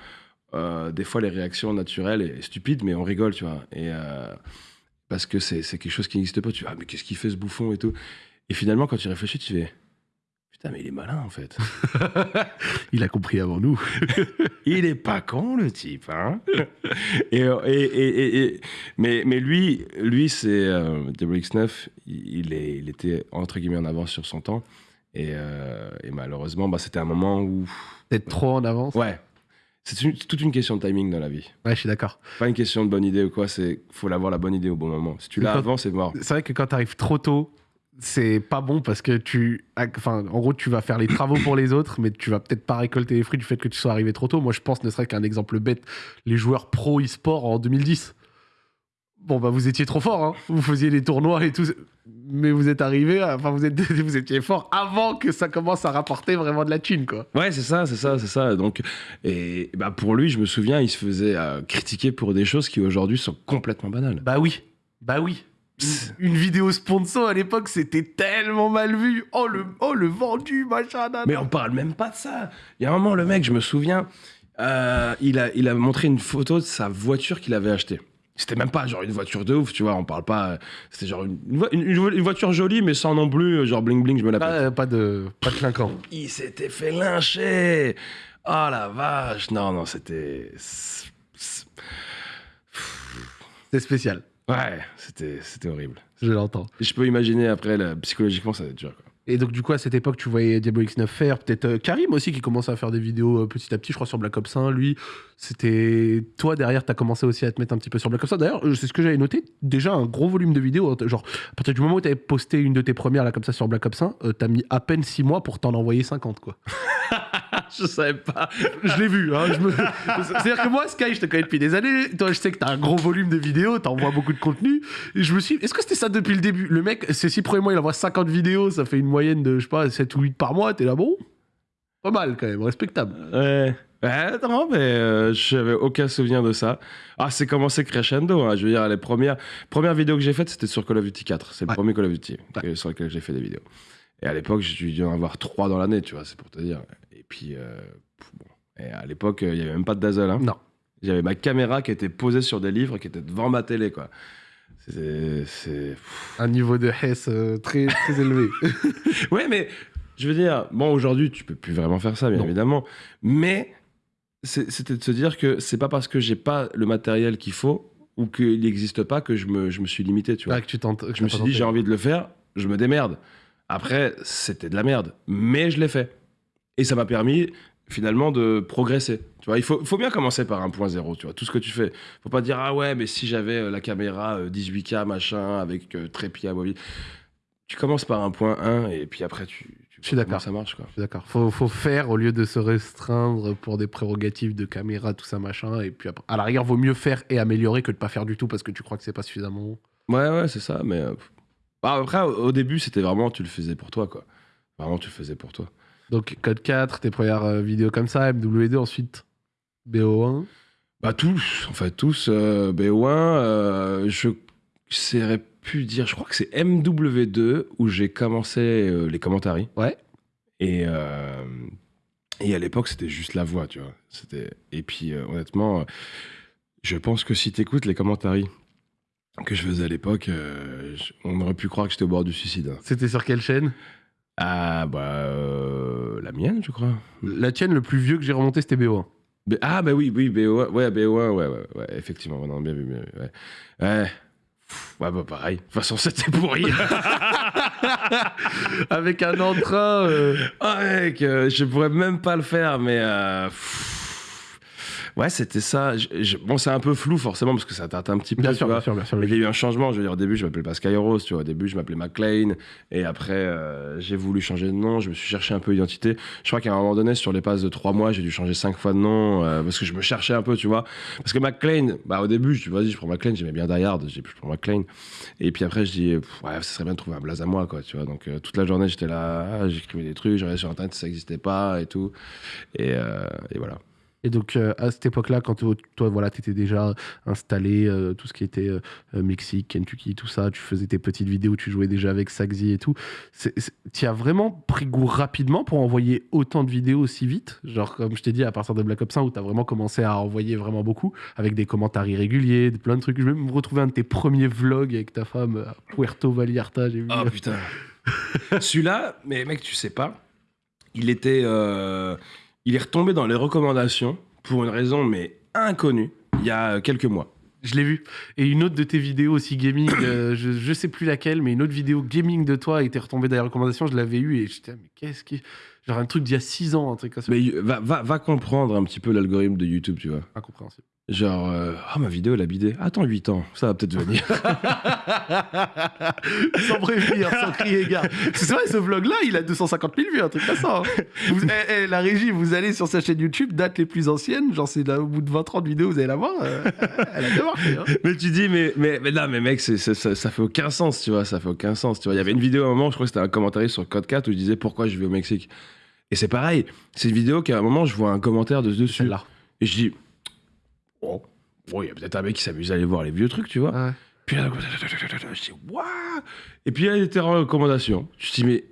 Euh, des fois, les réactions naturelles et stupides, mais on rigole, tu vois. Et euh, parce que c'est c'est quelque chose qui n'existe pas. Tu vois, ah, mais qu'est-ce qu'il fait ce bouffon et tout. Et finalement, quand tu réfléchis, tu fais putain, mais il est malin en fait. Il a compris avant nous. Il est pas con le type, hein et, et, et- et- mais, mais lui, lui c'est euh, Diablo X9, il, est, il était entre guillemets en avance sur son temps. Et, euh, malheureusement, bah, c'était un moment où. D'être trop en avance. Ouais. C'est toute une question de timing dans la vie. Ouais, je suis d'accord. Pas une question de bonne idée ou quoi, c'est faut l'avoir la bonne idée au bon moment. Si tu l'as avant, c'est mort. C'est vrai que quand t'arrives trop tôt, c'est pas bon parce que tu. Enfin, en gros, tu vas faire les travaux pour les autres, mais tu vas peut-être pas récolter les fruits du fait que tu sois arrivé trop tôt. Moi, je pense, ne serait qu'un exemple bête, les joueurs pro e-sport en 2010. Bon, bah, vous étiez trop fort, hein. Vous faisiez les tournois et tout. Mais vous êtes arrivé, enfin, vous, êtes, vous étiez fort avant que ça commence à rapporter vraiment de la thune, quoi. Ouais, c'est ça, c'est ça, c'est ça. Donc, et bah pour lui, je me souviens, il se faisait euh, critiquer pour des choses qui aujourd'hui sont complètement banales. Bah oui, bah oui. Une, vidéo sponsor à l'époque, c'était tellement mal vu. Oh le, oh, le vendu, machin. nan, Mais on parle même pas de ça. Il y a un moment, le mec, je me souviens, euh, il, a, il a montré une photo de sa voiture qu'il avait achetée. C'était même pas genre une voiture de ouf, tu vois. On parle pas. C'était genre une, une vo- une- une voiture jolie, mais sans non plus euh, genre bling bling, je me la pète. Pas, pas de, pas de clinquant. Il s'était fait lyncher. Oh la vache. Non, non, c'était. C'est spécial. Ouais, c'était c'était horrible. Je l'entends. Je peux imaginer après, là, psychologiquement, ça va être dur. Quoi. Et donc, du coup, à cette époque, tu voyais Diablo X9 faire, peut-être euh, Karim aussi qui commençait à faire des vidéos euh, petit à petit, je crois, sur Black Ops 1. Lui, c'était. Toi, derrière, t'as commencé aussi à te mettre un petit peu sur Black Ops 1. D'ailleurs, euh, c'est ce que j'avais noté. Déjà, un gros volume de vidéos. hein, Genre, à partir du moment où t'avais posté une de tes premières, là, comme ça, sur Black Ops 1, euh, t'as mis à peine 6 mois pour t'en envoyer 50, quoi. je savais pas. je l'ai vu. Hein, me- C'est-à-dire que moi, Sky, je te connais depuis des années. Toi, je sais que t'as un gros volume de vidéos, t'envoies beaucoup de contenu. Et je me suis. Est-ce que c'était ça depuis le début? Le mec, ces six premiers mois, il envoie 50 vidéos, ça fait une moyenne de, je sais pas, 7 ou 8 par mois. T'es là, bon? Pas mal quand même, respectable. Ouais. Ouais, non, mais euh, j'avais aucun souvenir de ça. Ah, c'est commencé crescendo. hein. Je veux dire, les premières, premières vidéos que j'ai faites, c'était sur Call of Duty 4. C'est le Ouais. premier Call of Duty Ouais. que- sur lequel j'ai fait des vidéos. Et à l'époque, j'ai dû en avoir trois dans l'année, tu vois, c'est pour te dire. Et puis, euh, bon. Et à l'époque, il n'y avait même pas de dazzle. Hein. Non. J'avais ma caméra qui était posée sur des livres, qui était devant ma télé, quoi. C'est. Un niveau de Hess euh, très, très élevé. Ouais, mais je veux dire, bon, aujourd'hui, tu peux plus vraiment faire ça, bien Non. évidemment. Mais c'était de se dire que c'est pas parce que j'ai pas le matériel qu'il faut ou qu'il n'existe pas que je me, je me suis limité, tu vois. Ah, que tu tentes. que je me suis dit, j'ai envie de le faire, je me démerde. Après, c'était de la merde, mais je l'ai fait. Et ça m'a permis finalement de progresser. Tu vois, il faut, faut bien commencer par un point zéro, tu vois, tout ce que tu fais. faut pas dire, ah ouais, mais si j'avais euh, la caméra euh, 18K, machin, avec euh, trépied amovible. Tu commences par un point 1 et puis après, tu, tu Je suis d'accord. ça marche, quoi. Je suis d'accord. Faut, faut faire au lieu de se restreindre pour des prérogatives de caméra, tout ça, machin. Et puis après, à la rigueur, vaut mieux faire et améliorer que de pas faire du tout parce que tu crois que c'est pas suffisamment bon. Ouais, ouais, c'est ça, mais. euh. Bah, après, au, au début, c'était vraiment, tu le faisais pour toi, quoi. Vraiment, tu le faisais pour toi. Donc, Code 4, tes premières euh, vidéos comme ça, MW2, ensuite BO1. Bah tous, en fait tous. Euh, BO1, euh, je saurais pu dire, je crois que c'est MW2 où j'ai commencé euh, les commentaires. Ouais. Et, et à l'époque, c'était juste la voix, tu vois. C'était... Et puis, honnêtement, je pense que si t'écoutes les commentaires que je faisais à l'époque, on aurait pu croire que j'étais au bord du suicide. hein. C'était sur quelle chaîne? Ah, bah, euh, la mienne, je crois. La tienne, le plus vieux que j'ai remonté, c'était BO1. B- ah, bah oui, oui, BO1, ouais, BO1, ouais, ouais, ouais, effectivement, non, bien vu, bien vu, ouais. Ouais. Pff, Ouais, bah pareil. De toute façon, c'était pourri. Avec un entrain. euh, Ah, mec, euh, je pourrais même pas le faire, mais. euh, pff. Ouais, c'était ça. Je- je- Bon, c'est un peu flou, forcément, parce que ça date un petit peu. Bien tu sûr, vois. bien sûr, bien sûr. Mais il y a eu un changement. Je veux dire, au début, je m'appelais pas Skyros, tu vois. Au début, je m'appelais McLean. Et après, euh, j'ai voulu changer de nom. Je me suis cherché un peu d'identité. Je crois qu'à un moment donné, sur les passes de trois mois, j'ai dû changer cinq fois de nom euh, parce que je me cherchais un peu, tu vois. Parce que McLean, bah, au début, je dis, vas-y, je prends McLean. J'aimais bien Die Hard. J'ai dit, je prends McLean. Et puis après, je dis, ouais, ce serait bien de trouver un blaze à moi, quoi, tu vois. Donc, euh, toute la journée, j'étais là, j'écrivais des trucs, je regardais sur Internet, ça n'existait pas et tout. Et, et voilà. Et donc, euh, à cette époque-là, quand toi, voilà, tu étais déjà installé, euh, tout ce qui était euh, Mexique, Kentucky, tout ça, tu faisais tes petites vidéos, tu jouais déjà avec Saxy et tout. Tu as vraiment pris goût rapidement pour envoyer autant de vidéos aussi vite? Genre, comme je t'ai dit, à partir de Black Ops 1, où tu as vraiment commencé à envoyer vraiment beaucoup, avec des commentaires irréguliers, plein de trucs. Je vais même retrouver un de tes premiers vlogs avec ta femme à Puerto Vallarta, j'ai vu. Oh putain. Celui-là, mais mec, tu sais pas, il était. euh, il est retombé dans les recommandations pour une raison, mais inconnue, il y a quelques mois. Je l'ai vu. Et une autre de tes vidéos aussi gaming, euh, je, je sais plus laquelle, mais une autre vidéo gaming de toi était retombée dans les recommandations, je l'avais eu et j'étais, ah, mais qu'est-ce qui. Genre un truc d'il y a 6 ans, un truc comme ça. Mais va, va, va comprendre un petit peu l'algorithme de YouTube, tu vois. Incompréhensible. Genre, euh, ah, ma vidéo, elle a bidé. Attends, 8 ans, ça va peut-être venir. sans prévenir, sans crier gare. C'est vrai, ce vlog-là, il a 250 000 vues, un truc comme ça. hein. Vous- eh, eh, la régie, vous allez sur sa chaîne YouTube, date les plus anciennes, genre c'est au bout de 20-30 vidéos, vous allez la voir. euh, elle a bien marché. hein. mais tu dis, mais, mais, mais là, mais mec, ça, ça fait aucun sens, tu vois, ça fait aucun sens. Tu vois, il y avait une vidéo à un moment, je crois que c'était un commentaire sur Code 4 où je disais pourquoi je vais au Mexique. Et c'est pareil, c'est une vidéo qu'à un moment, je vois un commentaire de dessus. Et je dis, oh, bon, il y a peut-être un mec qui s'amuse à aller voir les vieux trucs, tu vois. Ouais. Puis là, je dis, waouh Et puis là, il était en recommandation. Je dis, mais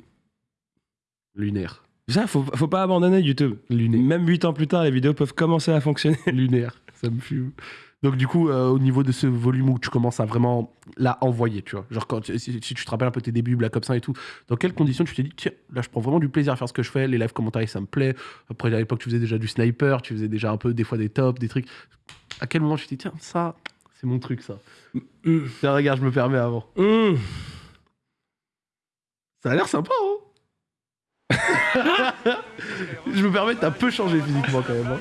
Lunaire. ça, faut, faut pas abandonner YouTube. Lunaire. Même 8 ans plus tard, les vidéos peuvent commencer à fonctionner. Lunaire. Ça me fume. Donc du coup, euh, au niveau de ce volume où tu commences à vraiment la envoyer, tu vois. Genre quand tu- si, si tu te rappelles un peu tes débuts, Black Ops 1 et tout, dans quelles conditions tu t'es dit, tiens, là je prends vraiment du plaisir à faire ce que je fais, les live commentaires ça me plaît. Après à l'époque tu faisais déjà du sniper, tu faisais déjà un peu des fois des tops, des trucs. À quel moment tu t'es dit, tiens, ça, c'est mon truc ça. Hum, Tiens, regarde, je me permets avant. hum. Ça a l'air sympa, hein Je me permets, t'as peu changé physiquement quand même. hein.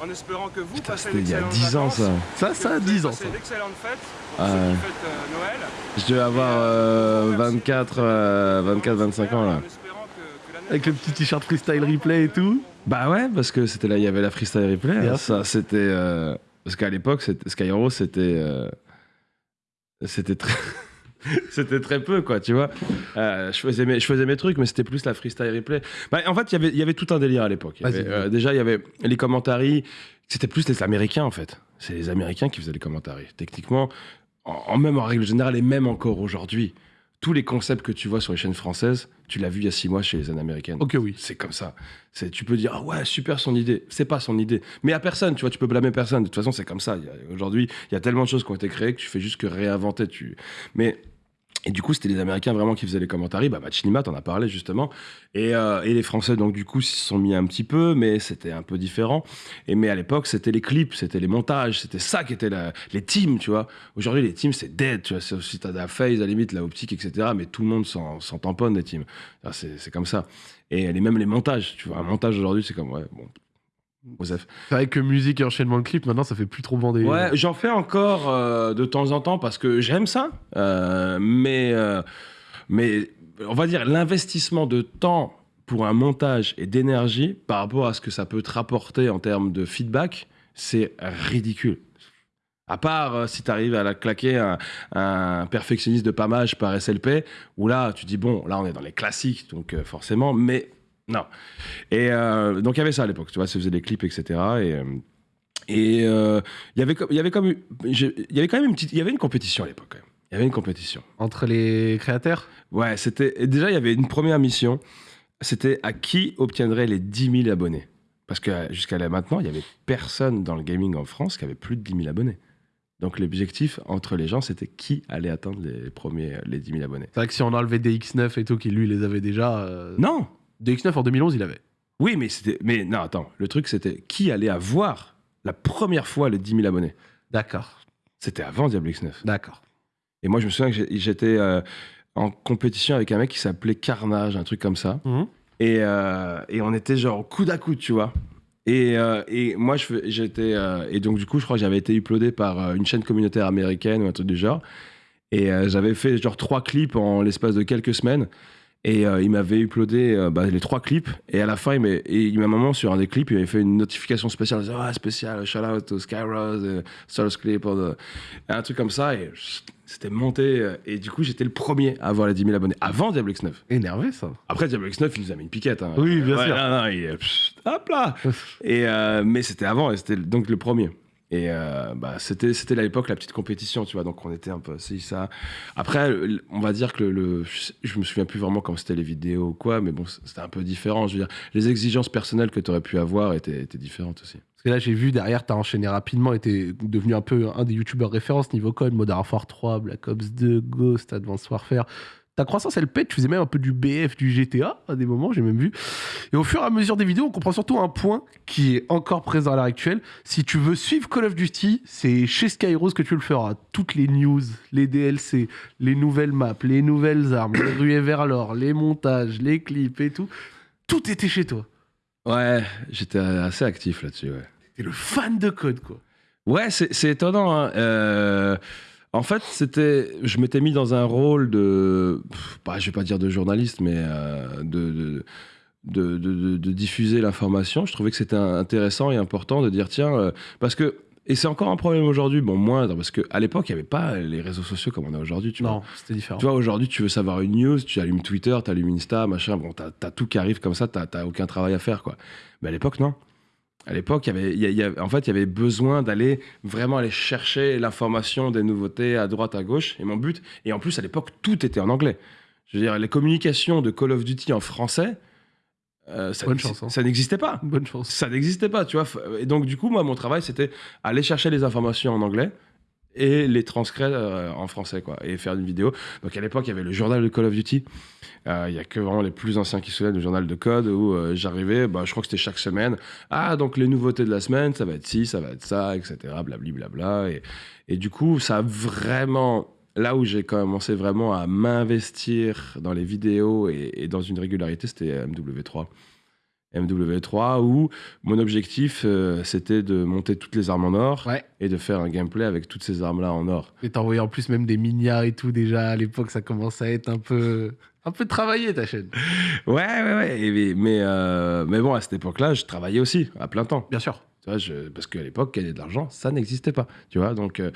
En espérant que vous Putain, passez c'était il y a d'excellentes 10 ans ça. Ça, ça a que vous 10 ans. passez Ça. d'excellentes fêtes pour Ah ceux ouais. qui fêtent euh, Noël. Je devais avoir euh, 24, euh, 24, 25 ans là. En espérant que- que l'année Avec le petit t-shirt freestyle replay et tout. Bah ouais, parce que c'était là, il y avait la freestyle replay. Hein, ça, c'était. euh, parce qu'à l'époque, Skyro, c'était. euh, c'était très. c'était très peu, quoi, tu vois. Euh, je, faisais mes, je faisais mes trucs, mais c'était plus la freestyle replay. Bah, en fait, il y avait- il y avait tout un délire à l'époque. Euh, déjà, il y avait les commentaries. C'était plus les Américains, en fait. C'est les Américains qui faisaient les commentaries. Techniquement, en, en même en règle générale, et même encore aujourd'hui, tous les concepts que tu vois sur les chaînes françaises, tu l'as vu il y a six mois chez les américaines. Ok, oui. C'est comme ça. C'est, tu peux dire, ah ouais, super son idée. C'est pas son idée. Mais à personne, tu vois, tu peux blâmer personne. De toute façon, c'est comme ça. Aujourd'hui, il y a tellement de choses qui ont été créées que tu fais juste que réinventer. Tu... Mais. Et du coup, c'était les Américains vraiment qui faisaient les commentaires. Bah, Machinima, t'en as parlé justement. Et, euh, et les Français, donc du coup, s'y sont mis un petit peu, mais c'était un peu différent. Et mais à l'époque, c'était les clips, c'était les montages, c'était ça qui était les teams, tu vois. Aujourd'hui, les teams, c'est dead, tu vois. Si t'as la phase, à la limite, la optique, etc. Mais tout le monde s'en, tamponne des teams. C'est comme ça. Et les, même les montages, tu vois. Un montage aujourd'hui, c'est comme, ouais, bon. Osef. C'est vrai que musique et enchaînement de clips, maintenant ça fait plus trop bander. Ouais, j'en fais encore euh, de temps en temps parce que j'aime ça. Euh, mais, euh, mais on va dire l'investissement de temps pour un montage et d'énergie par rapport à ce que ça peut te rapporter en termes de feedback, c'est ridicule. À part euh, si tu arrives à la claquer un, un perfectionniste de pamage par SLP, où là, tu dis, bon, là, on est dans les classiques, donc euh, forcément, mais non. Et euh, donc, il y avait ça à l'époque, tu vois, ça faisait des clips, etc. Et, euh, et euh, il y avait il y avait comme j'ai- il y avait quand même une petite il y avait une compétition à l'époque quand même. il y avait une compétition Entre les créateurs? Ouais c'était déjà il y avait une première mission c'était à qui obtiendrait les 10 000 abonnés? Parce que euh, jusqu'à là maintenant il y avait personne dans le gaming en France qui avait plus de 10 000 abonnés donc l'objectif entre les gens c'était qui allait atteindre les premiers les 10 000 abonnés C'est vrai que si on enlevait DX9 et tout, qui lui les avait déjà. euh, non DX9 en 2011, il avait. oui mais c'était mais non attends le truc c'était qui allait avoir la première fois les 10 000 abonnés? D'accord, c'était avant Diablo X9 d'accord. Et moi, je me souviens que j'étais euh, en compétition avec un mec qui s'appelait Carnage, un truc comme ça. Mhm. Et, euh, et on était genre coude à coude, tu vois. Et, euh, et moi, j'étais. et donc, du coup, je crois que j'avais été uploadé par une chaîne communautaire américaine ou un truc du genre. Et j'avais fait genre trois clips en l'espace de quelques semaines. Et euh, il m'avait uploadé euh, bah, les trois clips. Et à la fin, il m'a, et il m'a un moment sur un des clips, il avait fait une notification spéciale. Il disait, ah, spécial, shout out to Skyrose, uh, Source Clip, or the- un truc comme ça. Et c'était monté. euh, Et du coup, j'étais le premier à avoir les 10 000 abonnés avant Diablo X9. Énervé ça. Après, Diablo X9, il nous a mis une piquette. hein. Oui, bien Ouais, sûr. Non, non, il pff, hop là et, euh, Mais c'était avant, et c'était donc le premier. Et euh, bah, c'était, c'était à l'époque la petite compétition, tu vois. Donc on était un peu assis, ça. Après, on va dire que le, le- je me souviens plus vraiment quand c'était les vidéos ou quoi, mais bon, c'était un peu différent. Je veux dire, les exigences personnelles que tu aurais pu avoir étaient, étaient différentes aussi. Parce que là, j'ai vu derrière, t'as enchaîné rapidement et t'es devenu un peu un des youtubeurs référence niveau code, Modern Warfare 3, Black Ops 2, Ghost, Advanced Warfare. Ta croissance, elle pète. Tu faisais même un peu du BF, du GTA à des moments, j'ai même vu. Et au fur et à mesure des vidéos, on comprend surtout un point qui est encore présent à l'heure actuelle. Si tu veux suivre Call of Duty, c'est chez Skyros que tu le feras. Toutes les news, les DLC, les nouvelles maps, les nouvelles armes, les ruées vers l'or, les montages, les clips et tout. Tout était chez toi. Ouais, j'étais assez actif là-dessus, ouais. T'es le fan de code, quoi. Ouais, c'est étonnant. hein. Euh, en fait, c'était, je m'étais mis dans un rôle de, bah, je vais pas dire de journaliste, mais euh, de, de, de, de- de- de diffuser l'information. Je trouvais que c'était intéressant et important de dire tiens, euh, parce que et c'est encore un problème aujourd'hui, bon moindre, parce que à l'époque il n'y avait pas les réseaux sociaux comme on a aujourd'hui. Tu. Non, c'était différent. Tu vois, aujourd'hui, tu veux savoir une news, tu allumes Twitter, tu allumes Insta, machin, bon, t'as as tout qui arrive comme ça, t'as t'as aucun travail à faire, quoi. Mais à l'époque, non. À l'époque, il y avait, il y a- il y a- en fait, il y avait besoin d'aller vraiment aller chercher l'information des nouveautés à droite, à gauche. Et mon but, et en plus, à l'époque, tout était en anglais. Je veux dire, les communications de Call of Duty en français, euh, ça, hein. ça n'existait pas. Bonne chance. Ça n'existait pas, tu vois. Et donc, du coup, moi, mon travail, c'était aller chercher les informations en anglais et les transcrire euh, en français, quoi, et faire une vidéo. Donc, à l'époque, il y avait le journal de Call of Duty. Euh, Il y a que vraiment les plus anciens qui se souviennent du journal de code où euh, j'arrivais, bah, je crois que c'était chaque semaine. Ah, donc les nouveautés de la semaine, ça va être ci, ça va être ça, etc. Blabli, blabla. Et, et du coup, ça a vraiment. Là où j'ai commencé vraiment à m'investir dans les vidéos et, et dans une régularité, c'était MW3. MW3 où mon objectif euh, c'était de monter toutes les armes en or Ouais. et de faire un gameplay avec toutes ces armes là en or. Et envoyé en plus même des mignards et tout déjà à l'époque, ça commence à être un peu, un peu travaillé ta chaîne. Ouais, ouais, ouais. et- mais, mais, euh, mais bon, à cette époque-là, je travaillais aussi à plein temps. Bien sûr. Tu vois, je- parce qu'à l'époque, gagner de l'argent, ça n'existait pas. Tu vois, donc. euh,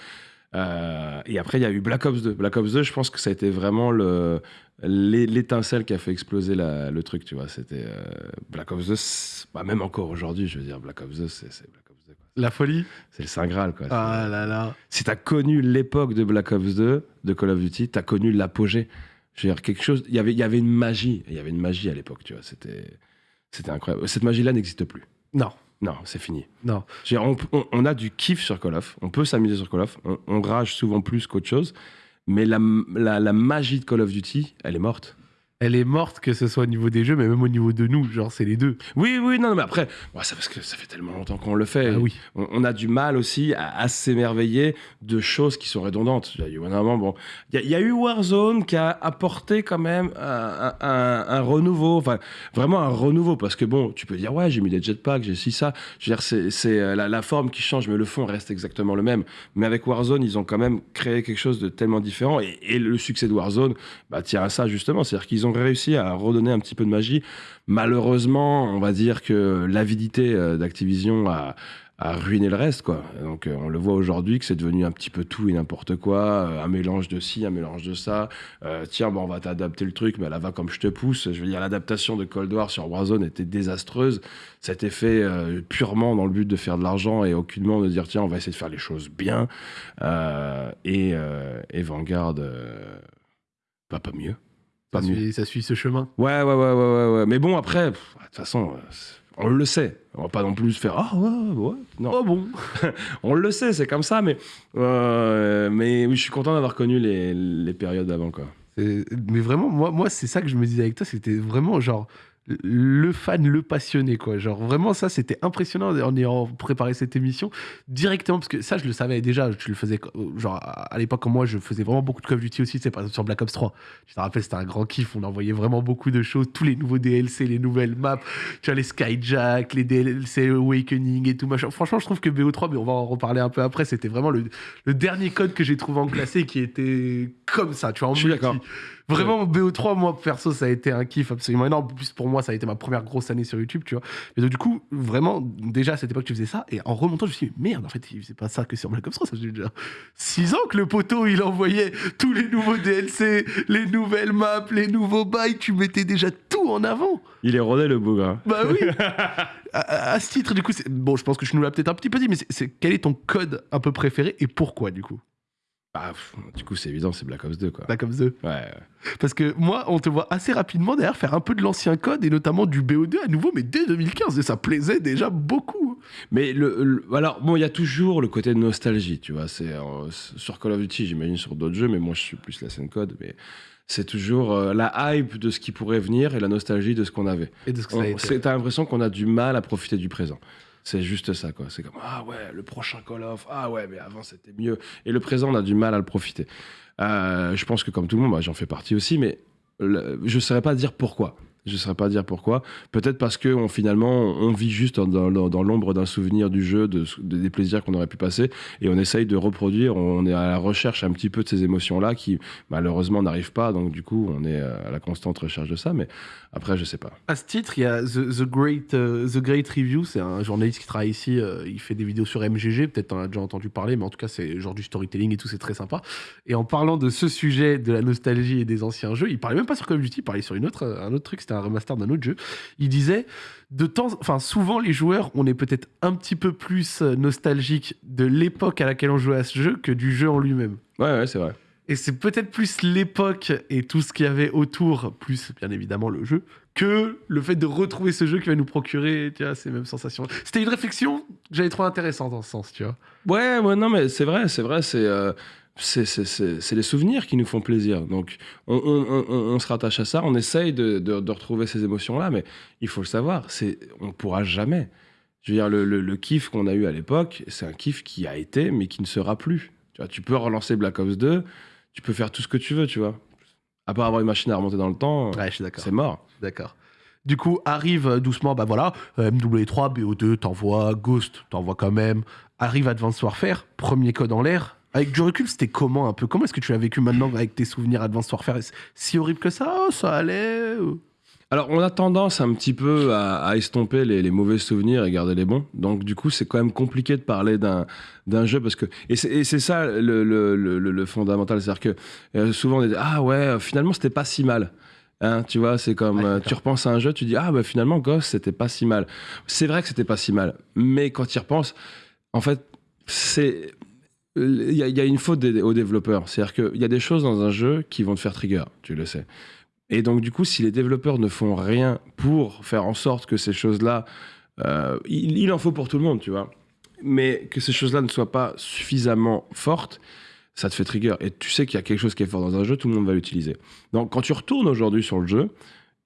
euh, et après, il y a eu Black Ops 2. Black Ops 2, je pense que ça a été vraiment le l'é- l'étincelle qui a fait exploser la- le truc. Tu vois, c'était euh, Black Ops 2. c'est- bah, même encore aujourd'hui, je veux dire, Black Ops 2, c'est Black Ops 2. quoi. La folie? C'est le Saint Graal, quoi. Ah là là. Si t'as connu l'époque de Black Ops 2, de Call of Duty, t'as connu l'apogée. Je veux dire, quelque chose. Il y avait, il y avait une magie. Il y avait une magie à l'époque, tu vois. C'était, c'était incroyable. Cette magie-là n'existe plus. Non, Non, c'est fini. non. On, on- on a du kiff sur Call of. On peut s'amuser sur Call of. On, on rage souvent plus qu'autre chose. Mais la, la, la magie de Call of Duty, elle est morte. Elle est morte, que ce soit au niveau des jeux, mais même au niveau de nous. Genre, c'est les deux. Oui, oui, non, non, mais après, c'est parce que ça fait tellement longtemps qu'on le fait. Ah oui. on, on a du mal aussi à, à s'émerveiller de choses qui sont redondantes. Il y a eu bon, il y, a- il y a eu Warzone qui a apporté quand même un, un- un- un renouveau, enfin vraiment un renouveau, parce que bon, tu peux dire ouais, j'ai mis des jetpacks, j'ai ci ça. Je veux dire, c'est euh, la, la forme qui change, mais le fond reste exactement le même. Mais avec Warzone, ils ont quand même créé quelque chose de tellement différent, et, et le succès de Warzone, bah tient à ça justement, c'est-à-dire qu'ils ont réussi à redonner un petit peu de magie. Malheureusement, on va dire que l'avidité euh, d'Activision a, ruiné le reste, quoi. Donc, euh, on le voit aujourd'hui que c'est devenu un petit peu tout et n'importe quoi, euh, un mélange de ci, un mélange de ça. Tiens, bon, on va t'adapter le truc, mais là va comme je te pousse. Je veux dire, l'adaptation de Cold War sur Warzone était désastreuse. C'était fait purement dans le but de faire de l'argent et aucunement de dire, tiens, on va essayer de faire les choses bien. Et, et Vanguard, bah, pas mieux. Pas Ça mieux. suit, ça suit ce chemin. Ouais, ouais, ouais, ouais, ouais, ouais. Mais bon, après, de toute façon, euh, on le sait. On va pas non plus faire Ah ouais, ouais. Non, Oh bon. on le sait, c'est comme ça, mais, euh, mais oui, je suis content d'avoir connu les, les périodes d'avant, quoi. Mais vraiment, moi, moi c'est ça que je me disais avec toi, c'était vraiment genre le fan, le passionné, quoi. Genre vraiment, ça, c'était impressionnant en ayant préparé cette émission directement, parce que ça, je le savais déjà, tu le faisais, genre à l'époque, moi, je faisais vraiment beaucoup de Call of Duty aussi, c'est par exemple sur Black Ops 3. Je te rappelle, c'était un grand kiff, on envoyait vraiment beaucoup de choses, tous les nouveaux DLC, les nouvelles maps, tu vois, les Skyjack, les DLC Awakening et tout machin. Franchement, je trouve que BO3, mais on va en reparler un peu après, c'était vraiment le, le dernier code que j'ai trouvé en classé qui était comme ça, tu vois, en Je suis multi. d'accord. Vraiment, BO3, moi, perso, ça a été un kiff absolument énorme. En plus, pour moi, ça a été ma première grosse année sur YouTube, tu vois. Et donc, du coup, vraiment, déjà, à cette époque, tu faisais ça. Et en remontant, je me suis dit, merde, en fait, il faisait pas ça que sur Black Ops 3. Ça faisait déjà 6 ans que le poteau, il envoyait tous les nouveaux DLC, les nouvelles maps, les nouveaux bails. Tu mettais déjà tout en avant. Il est rodé, le bougre. Bah oui. à, ce titre, du coup, bon, je pense que je nous l'ai peut-être un petit peu dit, mais c'est quel est ton code un peu préféré et pourquoi, du coup? Bah, pff, du coup, c'est évident, c'est Black Ops 2, quoi. Black Ops 2. Ouais, ouais. Parce que moi, on te voit assez rapidement d'ailleurs faire un peu de l'ancien code et notamment du BO2 à nouveau, mais dès 2015, et ça plaisait déjà beaucoup. Mais le, le- alors bon, il y a toujours le côté de nostalgie, tu vois. C'est euh, sur Call of Duty, j'imagine sur d'autres jeux, mais moi je suis plus la scène code. Mais c'est toujours euh, la hype de ce qui pourrait venir et la nostalgie de ce qu'on avait. Et de ce que ça a On- été. c'est- T'as l'impression qu'on a du mal à profiter du présent. C'est juste ça, quoi. C'est comme ah ouais, le prochain Call of, ah ouais, mais avant c'était mieux. Et le présent, on a du mal à le profiter. Euh, je pense que comme tout le monde, bah, j'en fais partie aussi, mais je ne saurais pas dire pourquoi. Je ne saurais pas dire pourquoi. Peut-être parce que on, finalement, on vit juste dans, l'ombre d'un souvenir du jeu, de, de- des plaisirs qu'on aurait pu passer, et on essaye de reproduire. On est à la recherche un petit peu de ces émotions-là qui, malheureusement, n'arrivent pas. Donc, du coup, on est à la constante recherche de ça. Mais après, je sais pas. À ce titre, il y a The, The Great, euh, The Great Review, c'est un journaliste qui travaille ici, euh, il fait des vidéos sur MGG, peut-être t'en as déjà entendu parler, mais en tout cas c'est genre du storytelling et tout, c'est très sympa. Et en parlant de ce sujet, de la nostalgie et des anciens jeux, il parlait même pas sur Call of Duty, il parlait sur une autre, un autre truc, c'était un remaster d'un autre jeu. Il disait, de temps, enfin souvent les joueurs, on est peut-être un petit peu plus euh, nostalgique de l'époque à laquelle on jouait à ce jeu que du jeu en lui-même. Ouais, ouais, c'est vrai. Et c'est peut-être plus l'époque et tout ce qu'il y avait autour, plus bien évidemment le jeu, que le fait de retrouver ce jeu qui va nous procurer tu vois, ces mêmes sensations. C'était une réflexion que j'avais trouvé intéressante dans ce sens, tu vois. Ouais, ouais, non, mais c'est vrai, c'est vrai, c'est. euh, c'est- les souvenirs qui nous font plaisir. Donc, on, on- on- on- on se rattache à ça, on essaye de, de- de retrouver ces émotions-là, mais il faut le savoir, on ne pourra jamais. Je veux dire, le, le- le kiff qu'on a eu à l'époque, c'est un kiff qui a été, mais qui ne sera plus. Tu, vois, tu peux relancer Black Ops 2, tu peux faire tout ce que tu veux, tu vois. À part avoir une machine à remonter dans le temps, Ouais, c'est mort. D'accord. Du coup, arrive euh, doucement, bah voilà, euh, MW3, BO2, t'envoies, Ghost, t'envoies quand même. Arrive Advanced Warfare, premier code en l'air. Avec du recul, c'était comment un peu? Comment est-ce que tu l'as vécu maintenant avec tes souvenirs Advanced Warfare? Si horrible que ça Ça allait Alors, on a tendance un petit peu à, à estomper les, les mauvais souvenirs et garder les bons. Donc, du coup, c'est quand même compliqué de parler d'un jeu parce que et c'est ça le, le, le, fondamental, c'est-à-dire que euh, souvent on dit ah ouais, euh, finalement c'était pas si mal. Hein, tu vois, c'est comme Ouais, euh, tu repenses à un jeu, tu dis ah bah finalement Ghost c'était pas si mal. C'est vrai que c'était pas si mal, mais quand tu y repenses, en fait, c'est il y, a- une faute aux développeurs. C'est-à-dire qu'il y a des choses dans un jeu qui vont te faire trigger, tu le sais. Et donc, du coup, si les développeurs ne font rien pour faire en sorte que ces choses-là. euh, il, il en faut pour tout le monde, tu vois. Mais que ces choses-là ne soient pas suffisamment fortes, ça te fait trigger. Et tu sais qu'il y a quelque chose qui est fort dans un jeu, tout le monde va l'utiliser. Donc, quand tu retournes aujourd'hui sur le jeu,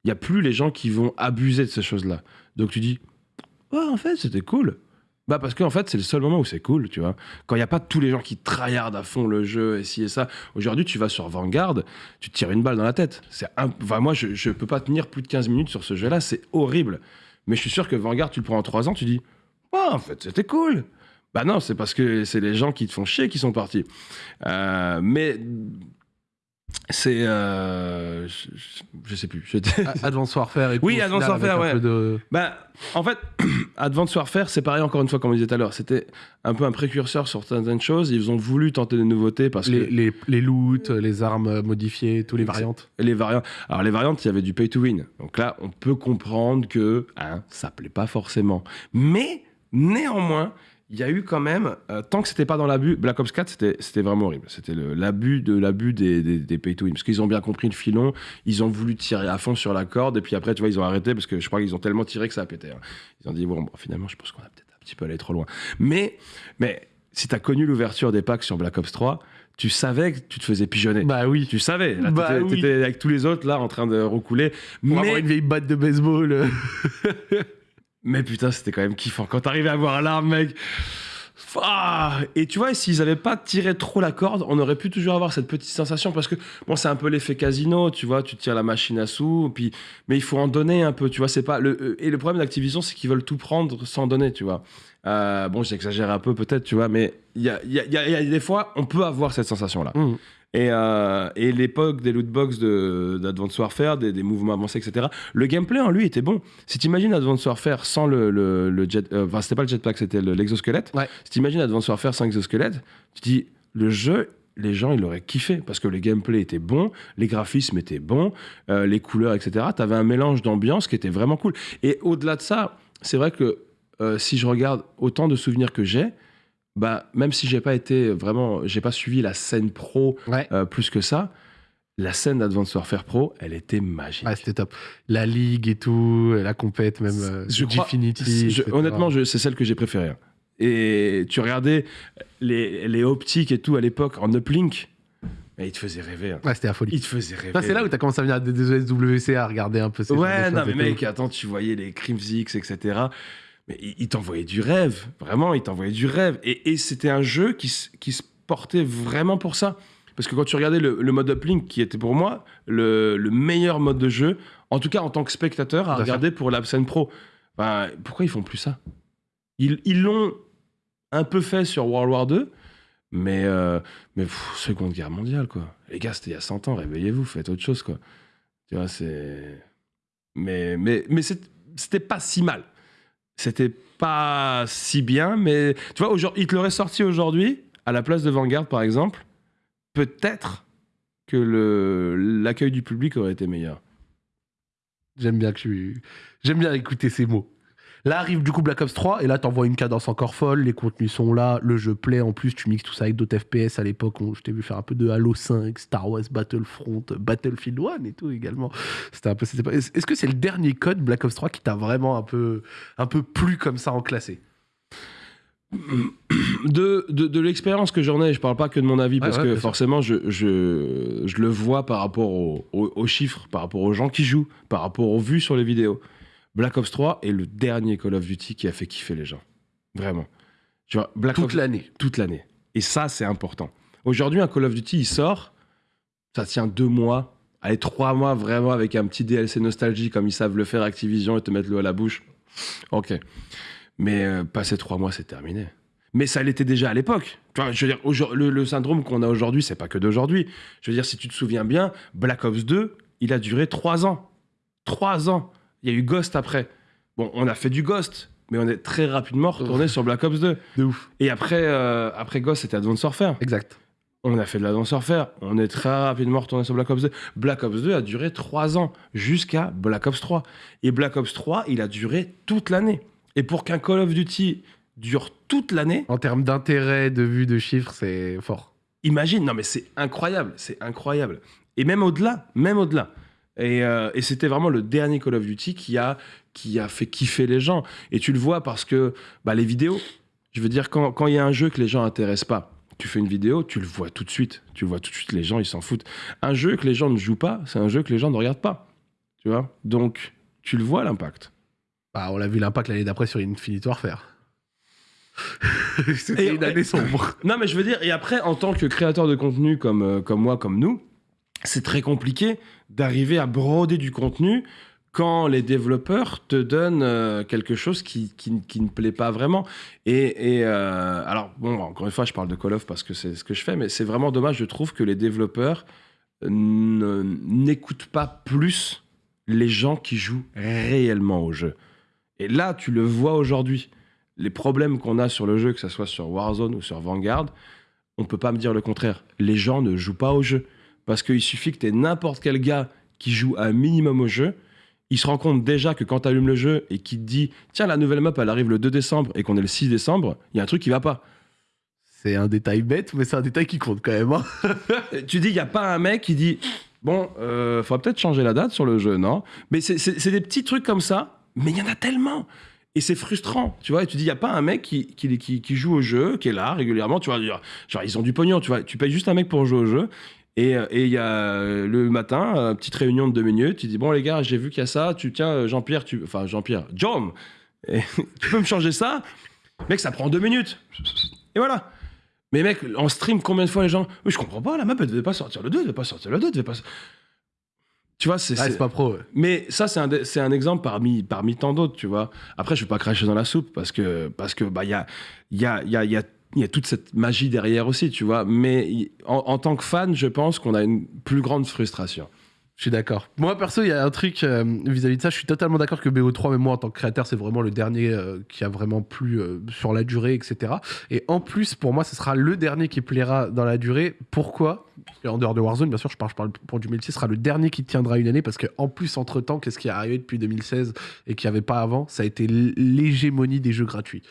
il n'y a plus les gens qui vont abuser de ces choses-là. Donc, tu dis, ouais, en fait, c'était cool. Bah parce qu'en fait, c'est le seul moment où c'est cool, tu vois. Quand il n'y a pas tous les gens qui tryhardent à fond le jeu et ci et ça. Aujourd'hui, tu vas sur Vanguard, tu tires une balle dans la tête. C'est un... enfin, moi, je, je peux pas tenir plus de 15 minutes sur ce jeu-là, c'est horrible. Mais je suis sûr que Vanguard, tu le prends en 3 ans, tu dis, ouais, en fait, c'était cool. Bah non, c'est parce que c'est les gens qui te font chier qui sont partis. Euh, mais c'est... euh, je, je- sais plus. Je- Advanced Warfare et tout, Oui, Advanced Warfare, ouais. de- Bah, en fait, Advanced Warfare, c'est pareil encore une fois, comme on disait tout à l'heure. C'était un peu un précurseur sur certaines choses. Ils ont voulu tenter des nouveautés parce Les, que les, les loots, les armes modifiées, tous les variantes. les variantes. Alors, les variantes, il y avait du pay to win. Donc là, on peut comprendre que hein, ça plaît pas forcément. Mais, néanmoins, il y a eu quand même, euh, tant que c'était pas dans l'abus, Black Ops 4, c'était vraiment horrible. C'était l'abus de l'abus des, des, des pay to win. Parce qu'ils ont bien compris le filon, ils ont voulu tirer à fond sur la corde, et puis après, tu vois, ils ont arrêté parce que je crois qu'ils ont tellement tiré que ça a pété. hein. Ils ont dit, bon, bon, finalement, je pense qu'on a peut-être un petit peu allé trop loin. Mais, mais si tu as connu l'ouverture des packs sur Black Ops 3, tu savais que tu te faisais pigeonner. Bah oui. Tu savais, là, Bah oui. t'étais avec tous les autres là en train de recouler. Pour avoir Mais, une vieille batte de baseball. mais putain, c'était quand même kiffant. Quand t'arrivais à voir l'arme, mec. Ah et tu vois, s'ils avaient pas tiré trop la corde, on aurait pu toujours avoir cette petite sensation parce que bon, c'est un peu l'effet casino, tu vois, tu tires la machine à sous, puis mais il faut en donner un peu, tu vois, pas le euh, et le problème d'Activision, c'est qu'ils veulent tout prendre sans donner, tu vois. Euh, bon, j'exagère un peu peut-être, tu vois, mais il y a, des fois, on peut avoir cette sensation là. Mm. Et, euh, et l'époque des lootbox de- d'Advanced Warfare, des, des mouvements avancés, etc. Le gameplay en lui était bon. Si t'imagines Advanced Warfare sans le, le, le jet, euh, enfin c'était pas le jetpack, c'était le- l'exosquelette. Ouais. Si t'imagines Advanced Warfare sans exosquelette, tu dis le jeu, les gens ils l'auraient kiffé parce que le gameplay était bon, les graphismes étaient bons, euh, les couleurs, etc. T'avais un mélange d'ambiance qui était vraiment cool. Et au-delà de ça, c'est vrai que euh, si je regarde autant de souvenirs que j'ai, bah même si j'ai pas été vraiment, j'ai pas suivi la scène pro Ouais. euh, plus que ça, la scène d'Advanced Warfare Pro, elle était magique. Ouais, c'était top. La ligue et tout, la compète, même euh, Je crois- Je- honnêtement, je- c'est celle que j'ai préférée. hein. Et tu regardais les, les optiques et tout à l'époque en uplink, et il te faisait rêver. hein. Ouais, c'était la folie. Il te faisait rêver. Ça, c'est là où t'as commencé à venir à des SWC à regarder un peu ces Ouais, non, mais mec, attends, tu voyais les Crimsix, etc. Mais il, t'envoyait du rêve. Vraiment, il t'envoyait du rêve. Et, et c'était un jeu qui, se portait vraiment pour ça. Parce que quand tu regardais le, le mode uplink, qui était pour moi le, le meilleur mode de jeu, en tout cas en tant que spectateur, à regarder pour la scène pro, ben, pourquoi ils font plus ça? Ils l'ont un peu fait sur World War 2, mais, euh, mais pff, Seconde Guerre mondiale, quoi. Les gars, c'était il y a 100 ans, réveillez-vous, faites autre chose, quoi. Tu vois, c'est. Mais, mais, mais c'était pas si mal. C'était pas si bien, mais tu vois, il te l'aurait sorti aujourd'hui, à la place de Vanguard, par exemple, peut-être que l'accueil du public aurait été meilleur. J'aime bien que. J'aime bien écouter ces mots. Là arrive du coup Black Ops 3 et là t'envoies une cadence encore folle, les contenus sont là, le jeu plaît en plus, tu mixes tout ça avec d'autres FPS à l'époque, je t'ai vu faire un peu de Halo 5, Star Wars Battlefront, Battlefield 1 et tout également. C'était un peu c'était pas- Est-ce que c'est le dernier code Black Ops 3 qui t'a vraiment un peu un peu plu comme ça en classé? De, de, de l'expérience que j'en ai, je parle pas que de mon avis, parce ouais, que forcément, je, je, je le vois par rapport au- au- aux chiffres, par rapport aux gens qui jouent, par rapport aux vues sur les vidéos. Black Ops 3 est le dernier Call of Duty qui a fait kiffer les gens. Vraiment. Tu vois, Black toute l'année. toute l'année. Et ça, c'est important. Aujourd'hui, un Call of Duty, il sort, ça tient deux mois, allez, trois mois vraiment avec un petit DLC nostalgie comme ils savent le faire Activision et te mettre l'eau à la bouche. Ok. Mais euh, passer trois mois, c'est terminé. Mais ça l'était déjà à l'époque. Je veux dire, le, le syndrome qu'on a aujourd'hui, c'est pas que d'aujourd'hui. Je veux dire, si tu te souviens bien, Black Ops 2, il a duré trois ans. Trois ans. Il y a eu Ghost après. Bon, on a fait du Ghost, mais on est très rapidement retourné sur Black Ops 2. De ouf. Et après, euh, après Ghost, c'était Advanced Warfare. Exact. On a fait de l'Advanced Warfare. On est très rapidement retourné sur Black Ops 2. Black Ops 2 a duré 3 ans, jusqu'à Black Ops 3. Et Black Ops 3, il a duré toute l'année. Et pour qu'un Call of Duty dure toute l'année, En termes d'intérêt, de vue, de chiffres, c'est fort. imagine, non mais c'est incroyable, c'est incroyable. Et même au-delà, même au-delà. Et, euh, et c'était vraiment le dernier Call of Duty qui a, qui a fait kiffer les gens. Et tu le vois parce que bah, les vidéos, je veux dire, quand quand il y a un jeu que les gens intéressent pas, tu fais une vidéo, tu le vois tout de suite. Tu le vois tout de suite, les gens, ils s'en foutent. Un jeu que les gens ne jouent pas, c'est un jeu que les gens ne regardent pas. Tu vois? Donc, tu le vois l'impact. Bah, on l'a vu l'impact l'année d'après sur Infinite Warfare. C'était une année sombre. Non, mais je veux dire, et après, en tant que créateur de contenu comme, euh, comme moi, comme nous, c'est très compliqué d'arriver à broder du contenu quand les développeurs te donnent euh, quelque chose qui, qui, ne plaît pas vraiment. Et, et, euh, alors, encore une fois, je parle de Call of parce que c'est ce que je fais, mais c'est vraiment dommage, je trouve, que les développeurs ne- n'écoutent pas plus les gens qui jouent réellement au jeu. Et là, tu le vois aujourd'hui. Les problèmes qu'on a sur le jeu, que ce soit sur Warzone ou sur Vanguard, on peut pas me dire le contraire. Les gens ne jouent pas au jeu. Parce qu'il suffit que tu aies n'importe quel gars qui joue un minimum au jeu, il se rend compte déjà que quand tu allumes le jeu et qu'il te dit Tiens, la nouvelle map, elle arrive le 2 décembre et qu'on est le 6 décembre, il y a un truc qui va pas. C'est un détail bête, mais c'est un détail qui compte quand même. hein. Euh, tu dis, il n'y a pas un mec qui dit Bon, euh, faudra peut-être changer la date sur le jeu, non? Mais c'est- des petits trucs comme ça, mais il y en a tellement et c'est frustrant, tu vois. Et tu dis, il n'y a pas un mec qui, qui, qui, qui joue au jeu, qui est là régulièrement, tu vois. Genre, ils ont du pognon, tu vois. Tu payes juste un mec pour jouer au jeu. Et euh, et il y a euh, le matin, euh, petite réunion de deux minutes, tu dis, bon, les gars, j'ai vu qu'il y a ça, tu tiens, Jean-Pierre, tu. Enfin, Jean-Pierre, John, et tu peux me changer ça? Mec, ça prend deux minutes. Et voilà. Mais mec, en stream, combien de fois les gens. Oui, je comprends pas, la map, elle devait pas sortir le 2, elle devait pas sortir le 2, elle devait pas. Tu vois, c'est. Ah, c'est- pas pro. ouais. mais ça, c'est un, c'est un exemple parmi, parmi tant d'autres, tu vois. Après, je vais pas cracher dans la soupe parce que parce que bah il y a il y a il y a, il y a il y a toute cette magie derrière aussi, tu vois. Mais en, en tant que fan, je pense qu'on a une plus grande frustration. Je suis d'accord. Moi, perso, il y a un truc euh, vis-à-vis de ça. Je suis totalement d'accord que BO3, mais moi, en tant que créateur, c'est vraiment le dernier euh, qui a vraiment plu euh, sur la durée, etc. Et en plus, pour moi, ce sera le dernier qui plaira dans la durée. Pourquoi? Qu'en dehors de Warzone, bien sûr, je parle, je parle pour du multi, ce sera le dernier qui tiendra une année. Parce que en plus, entre-temps, qu'est-ce qui est arrivé depuis 2016 et qu'il n'y avait pas avant? Ça a été l'hégémonie des jeux gratuits.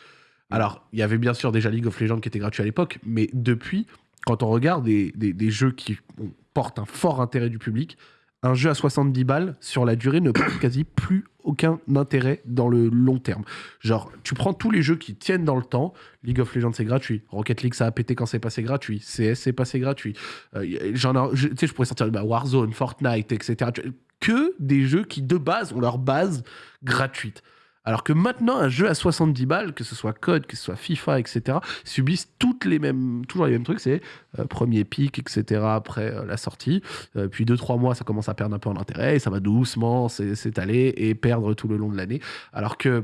Alors, il y avait bien sûr déjà League of Legends qui était gratuit à l'époque, mais depuis, quand on regarde des, des- jeux qui portent un fort intérêt du public, un jeu à 70 balles, sur la durée, ne porte quasi plus aucun intérêt dans le long terme. Genre, tu prends tous les jeux qui tiennent dans le temps. League of Legends, c'est gratuit. Rocket League, ça a pété quand c'est passé gratuit. CS, c'est passé gratuit. Euh, Tu sais, je pourrais sortir bah, Warzone, Fortnite, etc. Que des jeux qui, de base, ont leur base gratuite. Alors que maintenant, un jeu à 70 balles, que ce soit Code, que ce soit FIFA, etc., subissent toutes les mêmes, toujours les mêmes trucs. C'est euh, premier pic, etc., après euh, la sortie. Euh, puis 2-3 mois, ça commence à perdre un peu en intérêt. Et ça va doucement s'é- s'étaler et perdre tout le long de l'année. Alors que.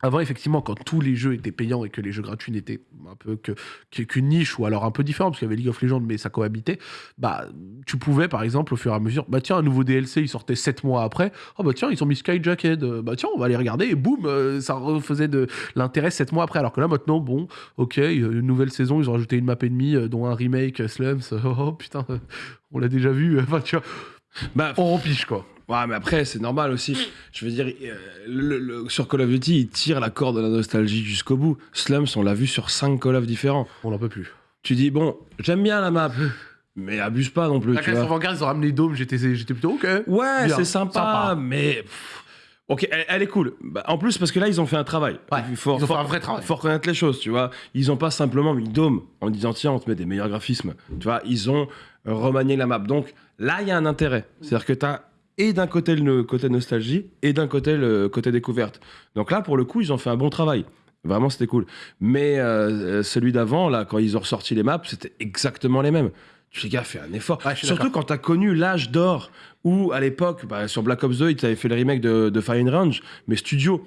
Avant, effectivement, quand tous les jeux étaient payants et que les jeux gratuits n'étaient un peu que qu'une niche ou alors un peu différent, parce qu'il y avait League of Legends, mais ça cohabitait, bah, tu pouvais, par exemple, au fur et à mesure, bah tiens, un nouveau DLC, il sortait 7 mois après, oh bah tiens, ils ont mis Skyjacket, euh, bah tiens, on va aller regarder, et boum, euh, ça refaisait de l'intérêt 7 mois après, alors que là, maintenant, bon, ok, euh, une nouvelle saison, ils ont rajouté une map euh, dont un remake, Slums, oh, putain, on l'a déjà vu, enfin, tu vois, Bah, On rempiche quoi. Ouais, mais après, c'est normal aussi. Je veux dire, euh, le- le- sur Call of Duty, il tire la corde de la nostalgie jusqu'au bout. Slums, on l'a vu sur 5 Call of différents. On n'en peut plus. Tu dis, bon, j'aime bien la map, mais abuse pas non plus. La classe Vanguard, ils ont ramené Dome, j'étais plutôt ok. Ouais, c'est sympa, sympa. mais. pff, Ok, elle, elle est cool. Bah, en plus, parce que là, ils ont fait un travail. Ouais, il faut, ils ont fait un vrai travail. faut reconnaître les choses, tu vois. Ils ont pas simplement mis Dome en disant, tiens, on te met des meilleurs graphismes. Tu vois, ils ont remanié la map. Donc là, il y a un intérêt. C'est-à-dire que tu as et d'un côté le côté nostalgie et d'un côté le côté découverte. Donc là, pour le coup, ils ont fait un bon travail. Vraiment, c'était cool. Mais euh, celui d'avant, là, quand ils ont ressorti les maps, c'était exactement les mêmes. Tu sais, gars, fais un effort. Ouais, Surtout quand tu as connu l'âge d'or où, à l'époque, bah, sur Black Ops 2, ils avaient fait le remake de, de Fire and Range, mais Studio.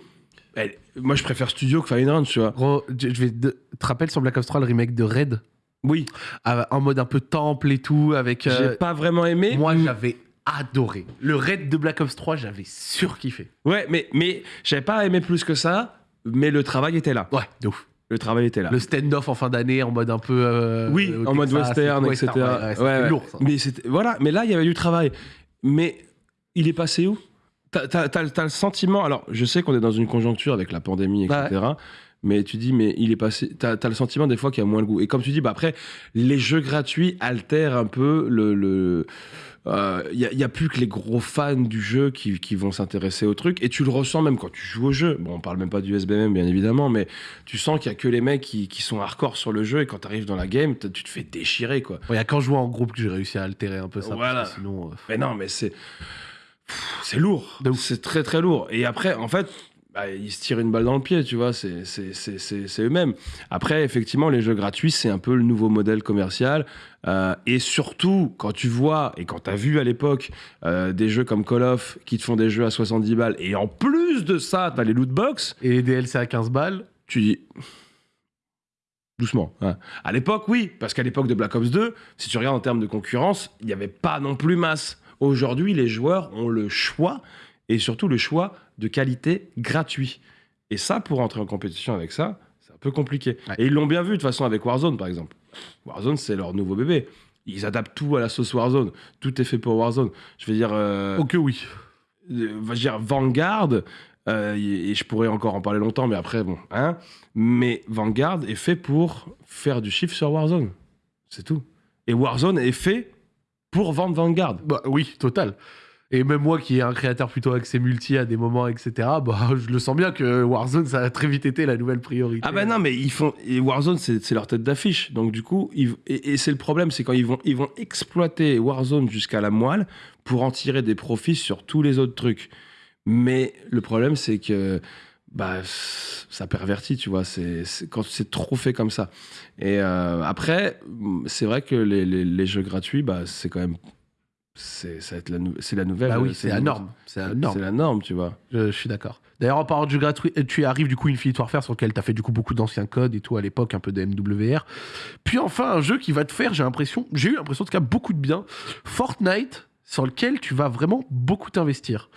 elle- moi, je préfère Studio que Fire and Range, tu vois. Gros, je je vais te te rappelles sur Black Ops 3 le remake de Red Oui, Ah, en mode un peu temple et tout avec. euh, j'ai pas vraiment aimé. moi j'avais adoré. Le Red de Black Ops 3, j'avais surkiffé. Ouais, mais, mais j'avais pas aimé plus que ça, mais le travail était là. Ouais, de ouf. Le travail était là. Le stand-off en fin d'année en mode un peu. euh, oui, au en mode Texas western, etc. Ouais, ouais, c'était ouais. lourd ça. Mais c'était voilà, mais là il y avait du travail. Mais il est passé où? T'as le sentiment. Alors, je sais qu'on est dans une conjoncture avec la pandémie, Ouais. etc. Mais tu dis, mais il est passé. T'as as le sentiment des fois qu'il y a moins le goût. Et comme tu dis, bah après, les jeux gratuits altèrent un peu le. le il n'y a, y a plus que les gros fans du jeu qui, qui vont s'intéresser au truc. Et tu le ressens même quand tu joues au jeu. Bon, on parle même pas du SBM, bien évidemment, mais tu sens qu'il y a que les mecs qui, qui sont hardcore sur le jeu. Et quand tu arrives dans la game, tu te fais déchirer, quoi. Il y a qu'en jouant en groupe que j'ai réussi à altérer un peu ça. Voilà. parce que Sinon. euh, Mais non, mais c'est. C'est lourd. C'est très très lourd. Et après, en fait, bah, ils se tirent une balle dans le pied, tu vois. C'est c'est- c'est- c'est- c'est eux-mêmes. Après, effectivement, les jeux gratuits, c'est un peu le nouveau modèle commercial. Euh, et surtout, quand tu vois, et quand tu as vu à l'époque euh, des jeux comme Call of qui te font des jeux à 70 balles, et en plus de ça, tu as les loot box, Et les DLC à 15 balles. tu dis. Doucement. hein. À l'époque, oui, parce qu'à l'époque de Black Ops 2, si tu regardes en termes de concurrence, il n'y avait pas non plus masse. Aujourd'hui, les joueurs ont le choix, et surtout le choix de qualité gratuit. Et ça, pour entrer en compétition avec ça, c'est un peu compliqué. Ouais. Et ils l'ont bien vu de toute façon avec Warzone, par exemple. Warzone, c'est leur nouveau bébé. Ils adaptent tout à la sauce Warzone. Tout est fait pour Warzone. Je veux dire. euh, Ok, oui. euh, je veux dire, Vanguard, euh, et et je pourrais encore en parler longtemps, mais après, bon, hein. Mais Vanguard est fait pour faire du chiffre sur Warzone. C'est tout. Et Warzone est fait pour vendre Vanguard. Bah oui, total. Et même moi qui est un créateur plutôt axé multi à des moments, etc., bah, je le sens bien que Warzone, ça a très vite été la nouvelle priorité. Ah ben non, mais ils font. Warzone, c'est leur tête d'affiche. Donc du coup, et, c'est le problème, c'est quand ils vont, ils vont exploiter Warzone jusqu'à la moelle pour en tirer des profits sur tous les autres trucs. Mais le problème, c'est que bah, ça pervertit, tu vois. C'est- quand c'est trop fait comme ça. Et euh, après, c'est vrai que les, les- les jeux gratuits, bah, c'est quand même. C'est la, nou- la nouvelle. Bah oui, euh, c'est la norme. C'est la norme. C'est la norme, tu vois. Je, je suis d'accord. D'ailleurs, en parlant du gratuit, tu arrives du coup Infinite Warfare sur lequel tu as fait du coup beaucoup d'anciens codes et tout à l'époque, un peu de MWR. Puis enfin, un jeu qui va te faire, j'ai l'impression, j'ai eu l'impression en tout cas beaucoup de bien, Fortnite, sur lequel tu vas vraiment beaucoup t'investir.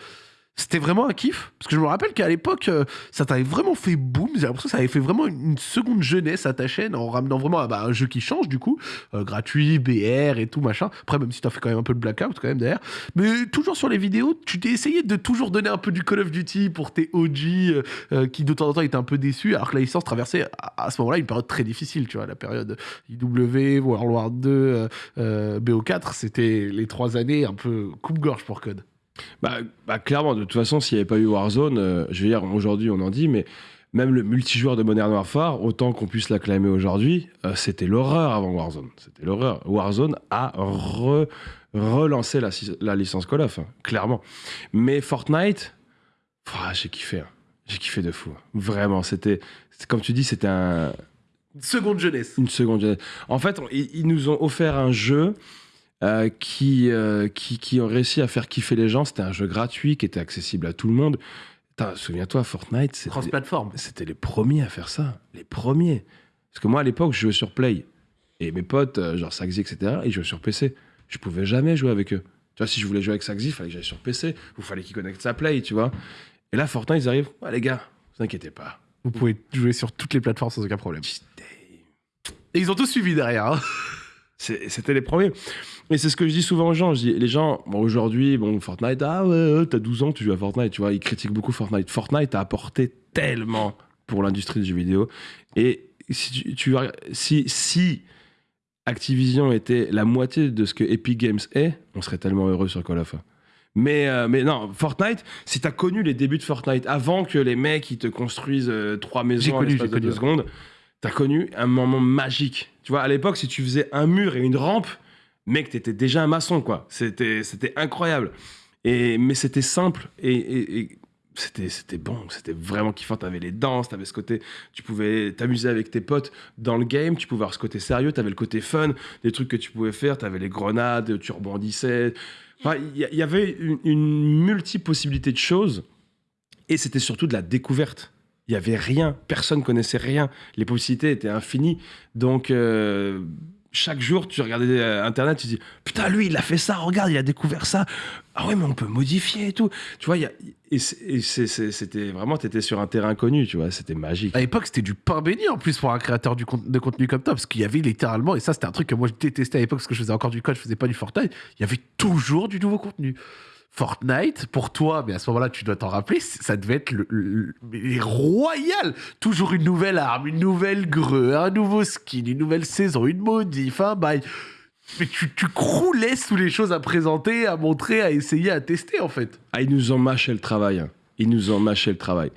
C'était vraiment un kiff, parce que je me rappelle qu'à l'époque, euh, ça t'avait vraiment fait boom. J'ai l'impression que ça avait fait vraiment une, seconde jeunesse à ta chaîne en ramenant vraiment ah bah, un jeu qui change du coup, euh, gratuit, BR et tout machin. Après, même si t'as fait quand même un peu de blackout quand même derrière. Mais toujours sur les vidéos, tu t'es essayé de toujours donner un peu du Call of Duty pour tes OG euh, euh, qui de temps en temps étaient un peu déçus, alors que la licence traversait à, à ce moment-là une période très difficile, tu vois, la période IW, World War 2, euh, euh, BO4, c'était les trois années un peu coupe-gorge pour Code. Bah, bah, clairement, de toute façon, s'il n'y avait pas eu Warzone, euh, je veux dire, aujourd'hui, on en dit, mais même le multijoueur de Modern Warfare, autant qu'on puisse l'acclamer aujourd'hui, euh, c'était l'horreur avant Warzone. C'était l'horreur. Warzone a re- relancé la, licence Call of, hein, clairement. Mais Fortnite, ah, j'ai kiffé. hein. J'ai kiffé de fou. Vraiment, c'était, comme tu dis, c'était un, Seconde jeunesse. une seconde. jeunesse. En fait, on- ils, ils nous ont offert un jeu euh, qui, euh, qui, qui ont réussi à faire kiffer les gens. C'était un jeu gratuit qui était accessible à tout le monde. Souviens-toi, Fortnite, c'était les premiers à faire ça. Les premiers. Parce que moi, à l'époque, je jouais sur Play. Et mes potes, euh, genre Saxy, etc., ils jouaient sur PC. Je pouvais jamais jouer avec eux. Tu vois, si je voulais jouer avec Saxy, il fallait que j'aille sur PC. Il fallait qu'ils connectent sa Play, tu vois. Et là, Fortnite, ils arrivent. Ouais, les gars, vous inquiétez pas. Vous pouvez jouer sur toutes les plateformes sans aucun problème. Et ils ont tous suivi derrière. hein. C'était les premiers. Et c'est ce que je dis souvent aux gens. Je dis, les gens, bon, aujourd'hui, bon, Fortnite, ah ouais, t'as 12 ans, tu joues à Fortnite, tu vois, ils critiquent beaucoup Fortnite. Fortnite a apporté tellement pour l'industrie du jeu vidéo. Et si, tu, tu- si, si Activision était la moitié de ce que Epic Games est, on serait tellement heureux sur Call of. Mais, euh, mais non, Fortnite, si t'as connu les débuts de Fortnite, avant que les mecs ils te construisent euh, trois maisons en l'espace de deux secondes, t'as connu un moment magique. Tu vois, à l'époque, si tu faisais un mur et une rampe, mec, t'étais déjà un maçon, quoi. C'était, incroyable. Et, mais c'était simple et, c'était, bon, c'était vraiment kiffant. T'avais les danses, t'avais ce côté, tu pouvais t'amuser avec tes potes dans le game, tu pouvais avoir ce côté sérieux, t'avais le côté fun, des trucs que tu pouvais faire, t'avais les grenades, tu rebondissais. Il y, y avait une, une multi-possibilité de choses et c'était surtout de la découverte. Il y avait rien, personne connaissait rien. Les possibilités étaient infinies. Donc, euh, chaque jour, tu regardais euh, Internet, tu dis Putain, lui, il a fait ça, regarde, il a découvert ça. Ah ouais, mais on peut modifier et tout. Tu vois, y a- et c'était vraiment, tu étais sur un terrain connu, tu vois, c'était magique. À l'époque, c'était du pain béni en plus pour un créateur de contenu comme toi, parce qu'il y avait littéralement, et ça c'était un truc que moi je détestais à l'époque parce que je faisais encore du code, je faisais pas du Fortnite, il y avait toujours du nouveau contenu. Fortnite, pour toi, mais à ce moment-là, tu dois t'en rappeler, ça devait être le, le- mais royal. Toujours une nouvelle arme, une nouvelle greu, un nouveau skin, une nouvelle saison, une modif, un bail. Mais tu, tu croulais sous les choses à présenter, à montrer, à essayer, à tester en fait. Ah, ils nous ont mâché le travail. hein. Ils nous ont mâché le travail.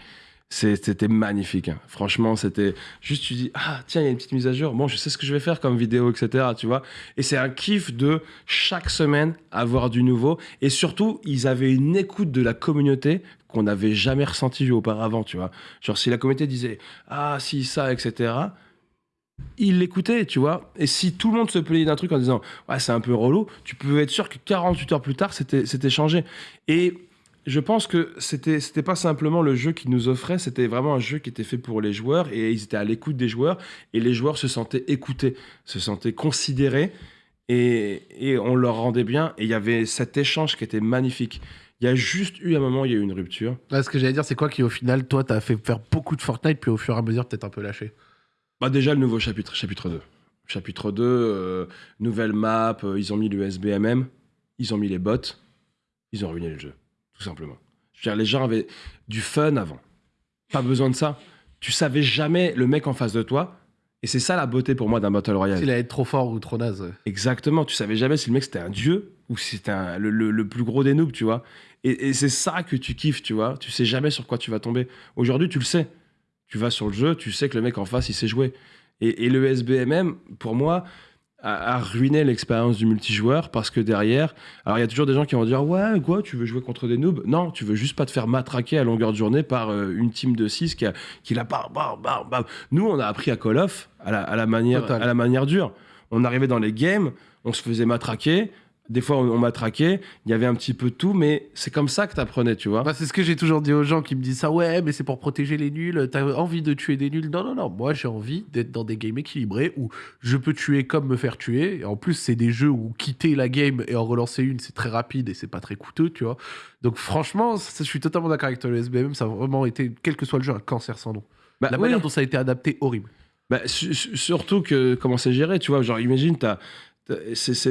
C'était magnifique. hein. Franchement, c'était juste, tu dis, ah, tiens, il y a une petite mise à jour. Bon, je sais ce que je vais faire comme vidéo, etc. Tu vois Et c'est un kiff de chaque semaine avoir du nouveau. Et surtout, ils avaient une écoute de la communauté qu'on n'avait jamais ressentie auparavant, tu vois. Genre, si la communauté disait, ah, si, ça, etc., ils l'écoutaient, tu vois. Et si tout le monde se plaignait d'un truc en disant, ouais, c'est un peu relou, tu pouvais être sûr que 48 heures plus tard, c'était changé. Et je pense que c'était c'était pas simplement le jeu qu'ils nous offrait, c'était vraiment un jeu qui était fait pour les joueurs et ils étaient à l'écoute des joueurs et les joueurs se sentaient écoutés, se sentaient considérés et, et on leur rendait bien et il y avait cet échange qui était magnifique. Il y a juste eu un moment, il y a eu une rupture. Là, ce que j'allais dire, c'est quoi qui au final, toi, t'as fait faire beaucoup de Fortnite, puis au fur et à mesure, peut-être un peu lâché? Bah déjà le nouveau chapitre, chapitre 2. Chapitre 2, euh, nouvelle map, euh, ils ont mis le SBMM, ils ont mis les bots, ils ont ruiné le jeu, tout simplement. Je veux dire, les gens avaient du fun avant. Pas besoin de ça. Tu savais jamais le mec en face de toi. Et c'est ça la beauté pour moi d'un Battle Royale. S'il allait être trop fort ou trop naze. Exactement, tu savais jamais si le mec c'était un dieu ou si c'était le, le- le plus gros des noobs, tu vois. Et, et c'est ça que tu kiffes, tu vois. Tu sais jamais sur quoi tu vas tomber. Aujourd'hui, tu le sais. Tu vas sur le jeu, tu sais que le mec en face, il sait jouer. Et, et le SBMM, pour moi, a, a ruiné l'expérience du multijoueur parce que derrière, alors il y a toujours des gens qui vont dire Ouais, quoi, tu veux jouer contre des noobs? Non, tu veux juste pas te faire matraquer à longueur de journée par euh, une team de 6 qui, a, qui l'a bam, bam, bam. Nous, on a appris à Call of à la, à la manière, Total. à la manière dure. On arrivait dans les games, on se faisait matraquer. Des fois, on, on matraquait. Il y avait un petit peu de tout, mais c'est comme ça que t'apprenais, tu vois. Bah, c'est ce que j'ai toujours dit aux gens qui me disent ça. Ouais, mais c'est pour protéger les nuls. T'as envie de tuer des nuls Non, non, non. Moi, j'ai envie d'être dans des games équilibrés où je peux tuer comme me faire tuer. Et en plus, c'est des jeux où quitter la game et en relancer une, c'est très rapide et c'est pas très coûteux, tu vois. Donc, franchement, ça, je suis totalement d'accord avec toi. Le SBM, ça a vraiment été, quel que soit le jeu, un cancer sans nom. Bah, La oui. manière dont ça a été adapté, horrible. Bah, su- su- surtout que comment c'est géré, tu vois. Genre, imagine, t'as,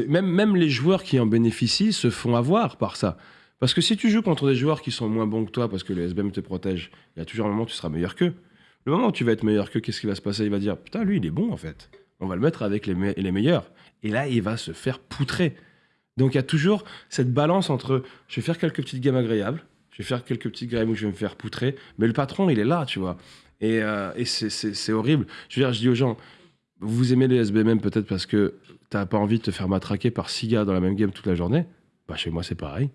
même, les joueurs qui en bénéficient se font avoir par ça. Parce que si tu joues contre des joueurs qui sont moins bons que toi parce que le SBM te protège, il y a toujours un moment où tu seras meilleur qu'eux. Le moment où tu vas être meilleur qu'eux, qu'est-ce qui va se passer? Il va dire Putain, lui, il est bon en fait. On va le mettre avec les, me- les meilleurs. Et là, il va se faire poutrer. Donc, il y a toujours cette balance entre je vais faire quelques petites gammes agréables, je vais faire quelques petites games où je vais me faire poutrer, mais le patron, il est là, tu vois. Et, euh, c'est- horrible. Je veux dire, je dis aux gens, vous aimez les SBMM peut-être parce que t'as pas envie de te faire matraquer par six gars dans la même game toute la journée. Bah chez moi c'est pareil.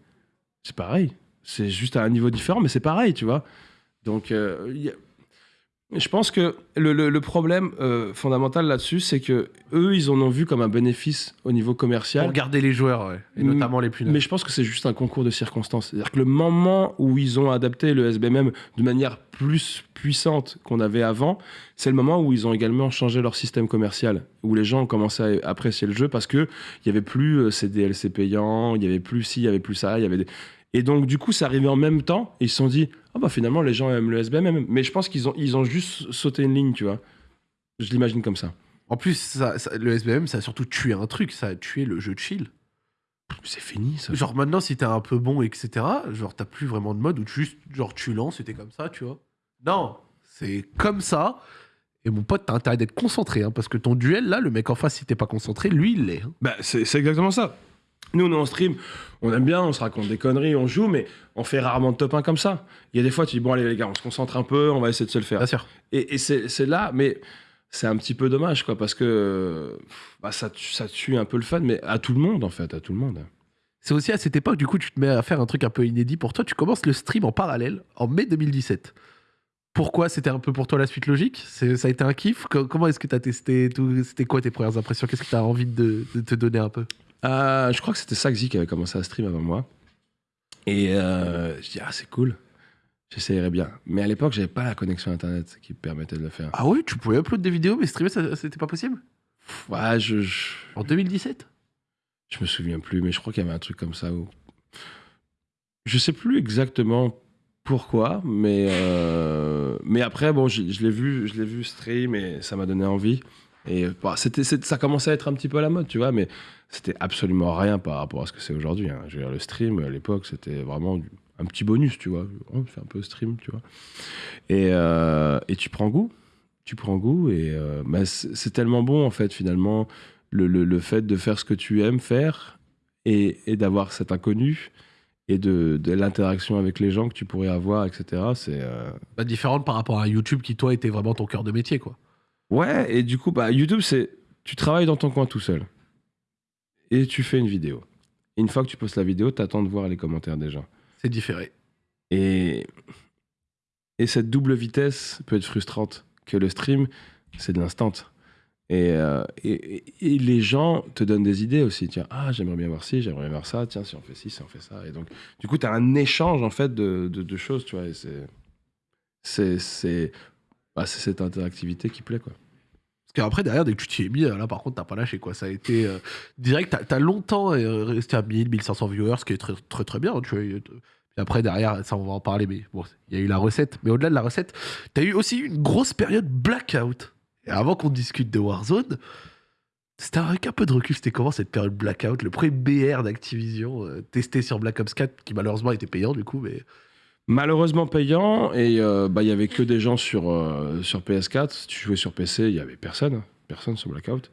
C'est pareil. C'est juste à un niveau différent, mais c'est pareil, tu vois. Donc euh, je pense que le, le- le problème euh, fondamental là-dessus, c'est que eux, ils en ont vu comme un bénéfice au niveau commercial. Pour garder les joueurs, ouais. Et Mm, notamment les plus Mais je pense que c'est juste un concours de circonstances. C'est-à-dire que le moment où ils ont adapté le SBMM de manière plus puissante qu'on avait avant, c'est le moment où ils ont également changé leur système commercial, où les gens ont commencé à apprécier le jeu parce que il y avait plus euh, ces DLC payants, il y avait plus ci, il y avait plus ça, il y avait des... Et donc, du coup, c'est arrivé en même temps. Et ils se sont dit, ah bah finalement, les gens aiment le SBMM. Mais je pense qu'ils ont, ils ont juste sauté une ligne, tu vois. Je l'imagine comme ça. En plus, ça- ça- le SBM, ça a surtout tué un truc, ça a tué le jeu de chill. C'est fini, ça. Genre maintenant, si t'es un peu bon, etc., genre t'as plus vraiment de mode où tu juste, genre tu lances et t'es comme ça, tu vois. Non, c'est comme ça. Et mon pote, t'as intérêt d'être concentré, hein, parce que ton duel, là, le mec en face, si t'es pas concentré, lui, il l'est. hein. Bah, c'est exactement ça. Nous, on est en stream, on aime bien, on se raconte des conneries, on joue, mais on fait rarement de top 1 comme ça. Il y a des fois, tu dis, bon, allez, les gars, on se concentre un peu, on va essayer de se le faire. Bien sûr. Et, et c'est là, mais c'est un petit peu dommage, quoi, parce que bah, ça, tue- ça tue un peu le fun, mais à tout le monde, en fait, à tout le monde. C'est aussi à cette époque, du coup, tu te mets à faire un truc un peu inédit pour toi. Tu commences le stream en parallèle en mai 2017. Pourquoi? C'était un peu pour toi la suite logique? Ça a été un kiff? Co- Comment est-ce que tu as testé tout? C'était quoi tes premières impressions? Qu'est-ce que tu as envie de, de te donner un peu? Euh, je crois que c'était Saxy qui avait commencé à stream avant moi. Et euh, je dis, ah, c'est cool. J'essayerais bien. Mais à l'époque, j'avais pas la connexion internet qui me permettait de le faire. Ah oui, tu pouvais upload des vidéos, mais streamer, ça- c'était pas possible? Ouais, je, je, En 2017 je me souviens plus, mais je crois qu'il y avait un truc comme ça où. Je sais plus exactement pourquoi, mais, euh, mais après, bon, je, je l'ai vu, je l'ai vu stream et ça m'a donné envie. Et bah, c'était, ça commençait à être un petit peu à la mode, tu vois, mais c'était absolument rien par rapport à ce que c'est aujourd'hui. hein. Je veux dire, le stream, à l'époque, c'était vraiment un petit bonus, tu vois. On fait un peu stream, tu vois. Et, euh, et tu prends goût. Tu prends goût et euh, bah, c'est tellement bon, en fait, finalement, le, le- le fait de faire ce que tu aimes faire et, et d'avoir cet inconnu et de, de l'interaction avec les gens que tu pourrais avoir, etc. C'est. euh, bah, Différente par rapport à YouTube qui, toi, était vraiment ton cœur de métier, quoi. Ouais, et du coup, bah, YouTube, c'est. Tu travailles dans ton coin tout seul. Et tu fais une vidéo. Et une fois que tu postes la vidéo, tu attends de voir les commentaires des gens. C'est différé. Et. Et cette double vitesse peut être frustrante. Que le stream, c'est de l'instant. Et, euh, et, et- les gens te donnent des idées aussi. Tiens, ah, j'aimerais bien voir ci, j'aimerais bien voir ça. Tiens, si on fait ci, si on fait ça. Et donc, du coup, tu as un échange, en fait, de, de, de choses, tu vois. C'est. C'est. Bah, c'est cette interactivité qui plaît, quoi. Parce qu'après, derrière, dès que tu t'y es mis, là, par contre, t'as pas lâché, quoi. Ça a été euh, direct. T'as as longtemps euh, resté à 1000, 1500 viewers, ce qui est très, très, très bien, Puis après, derrière, ça, on va en parler, mais bon, il y a eu la recette. Mais au-delà de la recette, t'as eu aussi une grosse période blackout. Et avant qu'on discute de Warzone, c'était avec un peu de recul, c'était comment cette période blackout Le premier BR d'Activision, euh, testé sur Black Ops 4, qui malheureusement était payant, du coup, mais. Malheureusement payant, et euh, bah, il y avait que des gens sur, euh, sur PS4. Si tu jouais sur PC, il y avait personne. hein. Personne sur Blackout.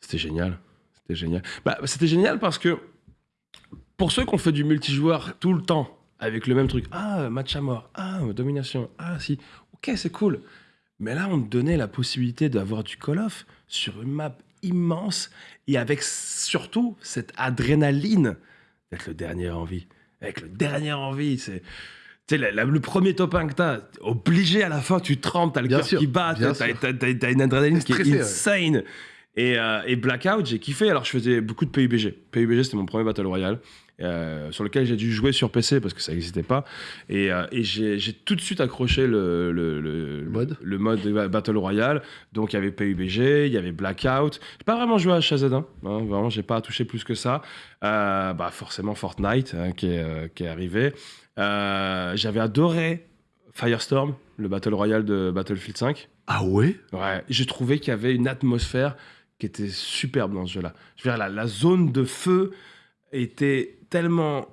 C'était génial. C'était génial. Bah, c'était génial parce que pour ceux qui ont fait du multijoueur tout le temps, avec le même truc, ah, match à mort, ah, domination, ah, si, ok, c'est cool. Mais là, on te donnait la possibilité d'avoir du Call of sur une map immense et avec surtout cette adrénaline d'être le dernier en vie. Avec le dernier en vie, c'est. Tu sais, la- la- le premier top 1 que t'as, obligé à la fin, tu trempes, t'as le cœur qui bat, t'as, t'as- t'as- t'as une adrénaline qui est ouais. insane. Et, euh, et Blackout, j'ai kiffé. Alors, je faisais beaucoup de PUBG. PUBG, c'était mon premier Battle Royale. euh, sur lequel j'ai dû jouer sur PC parce que ça n'existait pas. Et, euh, et j'ai j'ai tout de suite accroché le, le, le- Le mode. le mode de Battle Royale. Donc il y avait PUBG, il y avait Blackout. J'ai pas vraiment joué à HZ1. Hein, vraiment, j'ai pas touché plus que ça. Euh, bah, forcément Fortnite hein, qui, est, qui est arrivé. Euh, J'avais adoré Firestorm, le Battle Royale de Battlefield 5. Ah ouais? Ouais, j'ai trouvé qu'il y avait une atmosphère qui était superbe dans ce jeu-là. Je veux dire, la, la zone de feu était tellement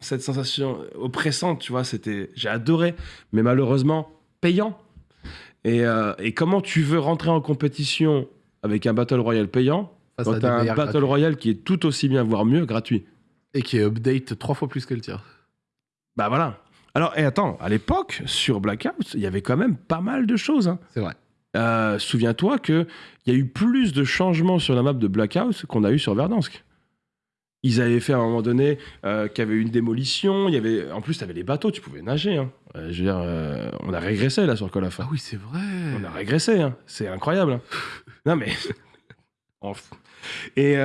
cette sensation oppressante, tu vois. C'était, j'ai adoré, mais malheureusement payant. Et, euh, et comment tu veux rentrer en compétition avec un battle royale payant Face quand t'as un battle royale qui est tout aussi bien, voire mieux, gratuit? Et qui est update trois fois plus que le tien. Bah voilà. Alors, et attends, à l'époque, sur Blackout, il y avait quand même pas mal de choses. hein. C'est vrai. Euh, Souviens-toi qu'il y a eu plus de changements sur la map de Blackout qu'on a eu sur Verdansk. Ils avaient fait à un moment donné euh, qu'il y avait une démolition. Il y avait, en plus, tu avais les bateaux, tu pouvais nager. hein. Euh, je veux dire, euh, on a régressé là sur Call of. Ah oui, c'est vrai. On a régressé, hein. c'est incroyable. hein. non mais. Et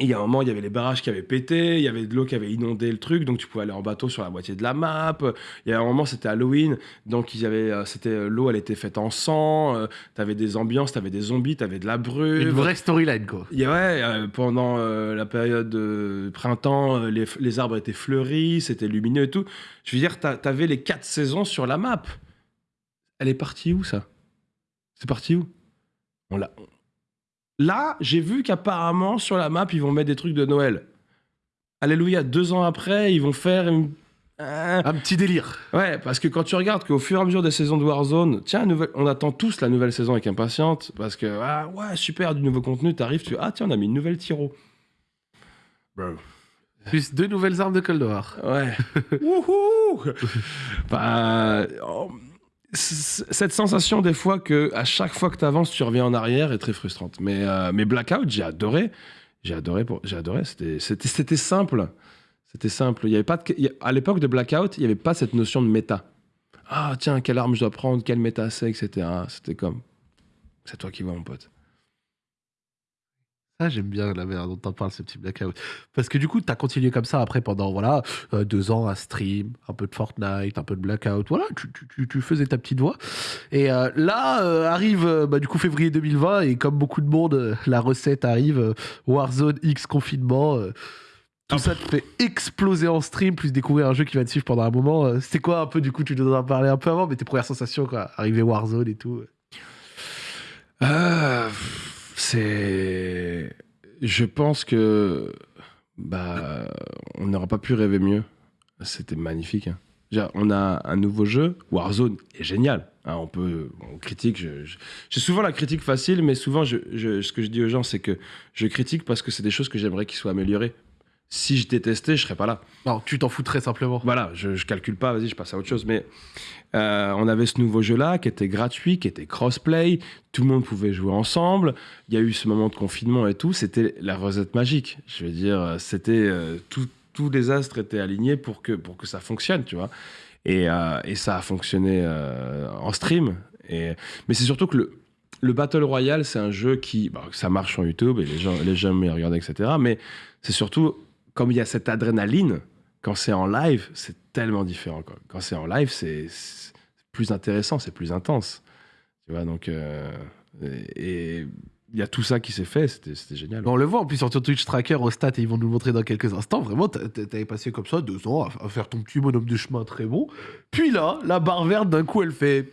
il y a un moment, il y avait les barrages qui avaient pété, il y avait de l'eau qui avait inondé le truc, donc tu pouvais aller en bateau sur la moitié de la map. Il y a un moment, c'était Halloween, donc il y avait, euh, c'était euh, l'eau, elle était faite en sang. euh, T'avais des ambiances, t'avais des zombies, t'avais de la brume. Une vraie storyline, quoi. A- ouais, euh, pendant euh, la période de printemps, les, les arbres étaient fleuris, c'était lumineux et tout. Je veux dire, t'a- t'avais les quatre saisons sur la map. Elle est partie où, ça? C'est parti où? On l'a Là, j'ai vu qu'apparemment, sur la map, ils vont mettre des trucs de Noël. Alléluia, deux ans après, ils vont faire une... Euh, Un petit délire. Ouais, parce que quand tu regardes qu'au fur et à mesure des saisons de Warzone, tiens, nouvelle- on attend tous la nouvelle saison avec impatience, parce que, ah, ouais, super, du nouveau contenu, t'arrives, tu ah, tiens, on a mis une nouvelle tiro. Bro. Plus deux nouvelles armes de Cold War. Ouais. Wouhou Bah, oh, cette sensation des fois que à chaque fois que tu avances, tu reviens en arrière est très frustrante. Mais, euh, mais Blackout, j'ai adoré. J'ai adoré. Pour... Adoré. C'était, simple. C'était simple. Il y avait pas À l'époque de Blackout, il n'y avait pas cette notion de méta. Ah, tiens, quelle arme je dois prendre, quelle méta c'est, etc. C'était comme. C'est toi qui vois, mon pote. Ça, j'aime bien la manière dont t'en parles, ce petit blackout. Parce que du coup, t'as continué comme ça après pendant voilà euh, deux ans à stream, un peu de Fortnite, un peu de blackout. Voilà, tu, tu- tu- faisais ta petite voix. Et euh, là euh, arrive bah, du coup février 2020 et comme beaucoup de monde, la recette arrive. Warzone X confinement. tout ça te fait exploser en stream, plus découvrir un jeu qui va te suivre pendant un moment. C'était quoi un peu, du coup, tu nous en as un peu avant, mais tes premières sensations, quoi, arriver Warzone et tout. C'est. Je pense que. Bah. On n'aurait pas pu rêver mieux. C'était magnifique. hein. On a un nouveau jeu. Warzone est génial. hein, on peut. On critique. J'ai souvent la critique facile, mais souvent, ce que je dis aux gens, c'est que je critique parce que c'est des choses que j'aimerais qu'ils soient améliorées. Si je détestais, je serais pas là. Non, tu t'en foutrais simplement. Voilà, je, je calcule pas, vas-y, je passe à autre chose. Mais euh, on avait ce nouveau jeu-là qui était gratuit, qui était crossplay, tout le monde pouvait jouer ensemble. Il y a eu ce moment de confinement et tout, c'était la recette magique. Je veux dire, c'était euh, tout- tous les astres étaient alignés pour que, pour que ça fonctionne, tu vois. Et, euh, et ça a fonctionné en stream. Et, mais c'est surtout que le, le Battle Royale, c'est un jeu qui. bah, ça marche sur YouTube et les gens, les gens me regardent, etc. Mais c'est surtout, comme il y a cette adrénaline, quand c'est en live, c'est tellement différent. Quand c'est en live, c'est plus intéressant, c'est plus intense. Tu vois, donc. euh, et il y a tout ça qui s'est fait, c'était génial. On le voit en plus sur Twitch Tracker au stat et ils vont nous le montrer dans quelques instants. Vraiment, t'a- t'a- t'avais passé comme ça deux ans à, faire ton petit bonhomme de chemin très bon. Puis là, la barre verte, d'un coup, elle fait.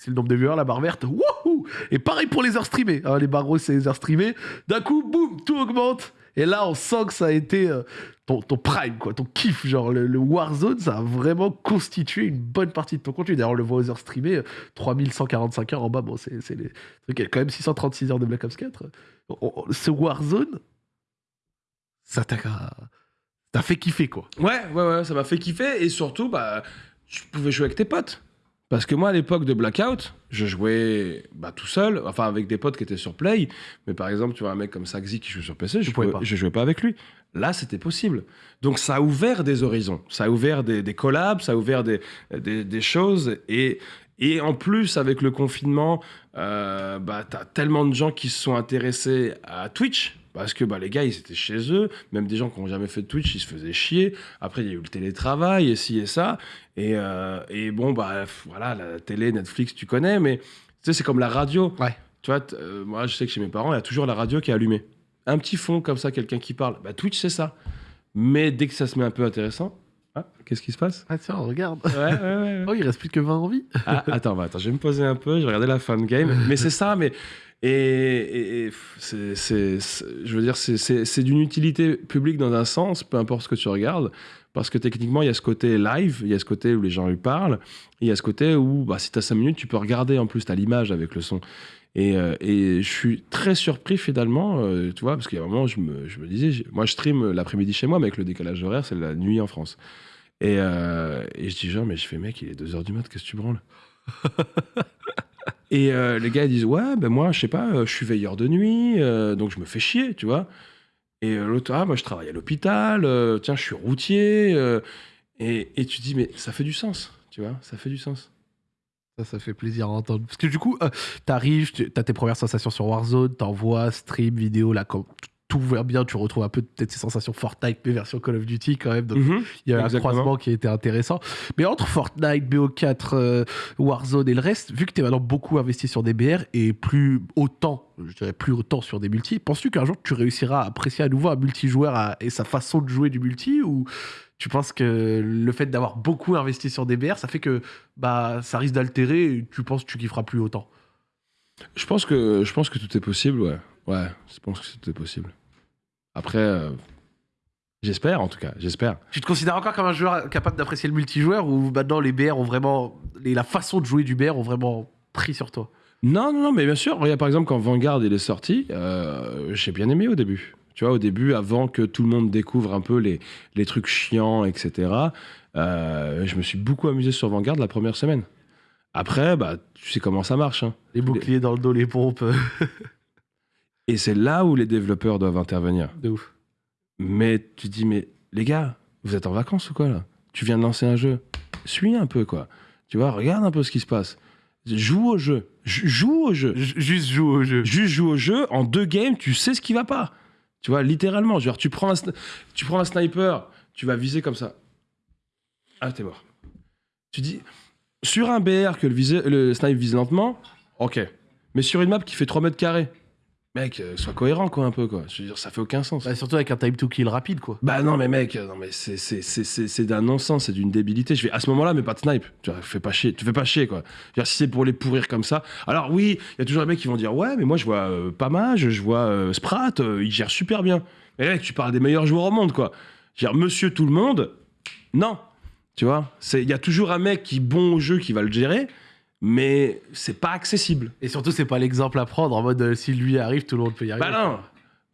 C'est le nombre de viewers, la barre verte. Wouhou Et pareil pour les heures streamées. hein, les roses, c'est les heures streamées. D'un coup, boum, tout augmente. Et là, on sent que ça a été euh, ton, prime, quoi, ton kiff. Genre, le, Warzone, ça a vraiment constitué une bonne partie de ton contenu. D'ailleurs, on le voit aux heures streamées, euh, 3145 heures en bas. Bon, c'est les trucs. Quand même 636 heures de Black Ops 4. On- on- ce Warzone, ça t'a fait kiffer, quoi. Ouais, ouais, ouais, ça m'a fait kiffer et surtout, bah, tu pouvais jouer avec tes potes. Parce que moi, à l'époque de Blackout, je jouais bah, tout seul, enfin avec des potes qui étaient sur Play. Mais par exemple, tu vois un mec comme Saxi qui joue sur PC, je je jouais pas avec lui. Là, c'était possible. Donc ça a ouvert des horizons, ça a ouvert des, des collabs, ça a ouvert des, des, des choses. Et, et en plus, avec le confinement, euh, bah, t'as tellement de gens qui se sont intéressés à Twitch. Parce que bah, les gars, ils étaient chez eux. Même des gens qui n'ont jamais fait de Twitch, ils se faisaient chier. Après, il y a eu le télétravail, et ci et ça. Et, euh, et bon, bah, voilà, la télé, Netflix, tu connais, mais tu sais, c'est comme la radio. Ouais. Tu vois, euh, moi, je sais que chez mes parents, il y a toujours la radio qui est allumée. Un petit fond comme ça, quelqu'un qui parle. Bah, Twitch, c'est ça. Mais dès que ça se met un peu intéressant, ah, qu'est-ce qui se passe? Ah tiens, regarde. Ouais, ouais, ouais. ouais. Oh, il reste plus que 20 en vie. Ah, attends, bah, attends, je vais me poser un peu, je vais regarder la fin de game. Mais c'est ça, mais. Et, c'est, je veux dire, c'est, d'une utilité publique dans un sens, peu importe ce que tu regardes, parce que techniquement, il y a ce côté live, il y a ce côté où les gens lui parlent, il y a ce côté où, bah, si tu as 5 minutes, tu peux regarder en plus, tu as l'image avec le son. Et, euh, et je suis très surpris finalement, euh, tu vois, parce qu'il y a un moment, je me, je me disais, moi je stream l'après-midi chez moi, mais avec le décalage horaire, c'est la nuit en France. Et, euh, je dis genre, mais je fais, mec, il est 2h du mat, qu'est-ce que tu branles? Et euh, les gars ils disent ouais ben moi je sais pas euh, je suis veilleur de nuit euh, donc je me fais chier tu vois. Et l'autre ah moi je travaille à l'hôpital tiens je suis routier et, et tu dis mais ça fait du sens tu vois ça fait du sens. Ça, ça fait plaisir à entendre. Parce que du coup, t'arrives, tu as tes premières sensations sur Warzone, t'envoies, stream, vidéo, là, quand tout va bien, tu retrouves un peu peut-être ces sensations Fortnite, mais version Call of Duty quand même. Donc, il y a un Exactement. croisement qui a été intéressant. Mais entre Fortnite, BO4, euh, Warzone et le reste, vu que tu es maintenant beaucoup investi sur des BR et plus autant, je dirais plus autant sur des multi, penses-tu qu'un jour tu réussiras à apprécier à nouveau un multijoueur à- et sa façon de jouer du multi ou tu penses que le fait d'avoir beaucoup investi sur des BR, ça fait que bah, ça risque d'altérer et tu penses que tu kifferas plus autant? Je pense que je pense que tout est possible, ouais. Ouais, je pense que tout est possible. Après, euh, j'espère en tout cas, j'espère. Tu te considères encore comme un joueur capable d'apprécier le multijoueur ou maintenant les BR ont vraiment. les- la façon de jouer du BR ont vraiment pris sur toi? Non, non, non, mais bien sûr. Regarde, par exemple, quand Vanguard il est sorti, euh, j'ai bien aimé au début. Tu vois, au début, avant que tout le monde découvre un peu les, les trucs chiants, etc., euh, je me suis beaucoup amusé sur Vanguard la première semaine. Après, bah, tu sais comment ça marche. hein. Les boucliers dans le dos, les pompes. Et c'est là où les développeurs doivent intervenir. de ouf. Mais tu dis, mais les gars, vous êtes en vacances ou quoi là? Tu viens de lancer un jeu. Suis un peu, quoi. Tu vois, regarde un peu ce qui se passe. Joue au jeu. J- Joue au jeu. J- Juste joue au jeu. Juste joue au jeu, en deux games, tu sais ce qui va pas. Tu vois, littéralement. Genre, tu prends un, sni- tu prends un sniper, tu vas viser comme ça. Ah, t'es mort. Tu dis, sur un BR que le, visé- le snipe vise lentement, ok. Mais sur une map qui fait 3 mètres carrés, mec, euh, sois cohérent, quoi, un peu, quoi. Je veux dire, ça fait aucun sens. Bah, surtout avec un time to kill rapide, quoi. Bah non mais mec, euh, non mais c'est c'est c'est c'est c'est d'un non-sens, c'est d'une débilité. Je vais à ce moment-là mais pas de snipe. Tu vois, fais pas chier, tu fais pas chier quoi. Je veux dire, si c'est pour les pourrir comme ça. Alors oui, il y a toujours des mecs qui vont dire ouais mais moi je vois euh, Pamage, je vois euh, Sprat, euh, il gère super bien. Mais mec, tu parles des meilleurs joueurs au monde quoi. Je veux dire monsieur tout le monde, non. Tu vois, c'est il y a toujours un mec qui est bon au jeu qui va le gérer, mais c'est pas accessible. Et surtout, c'est pas l'exemple à prendre en mode euh, si lui arrive, tout le monde peut y arriver. Bah non.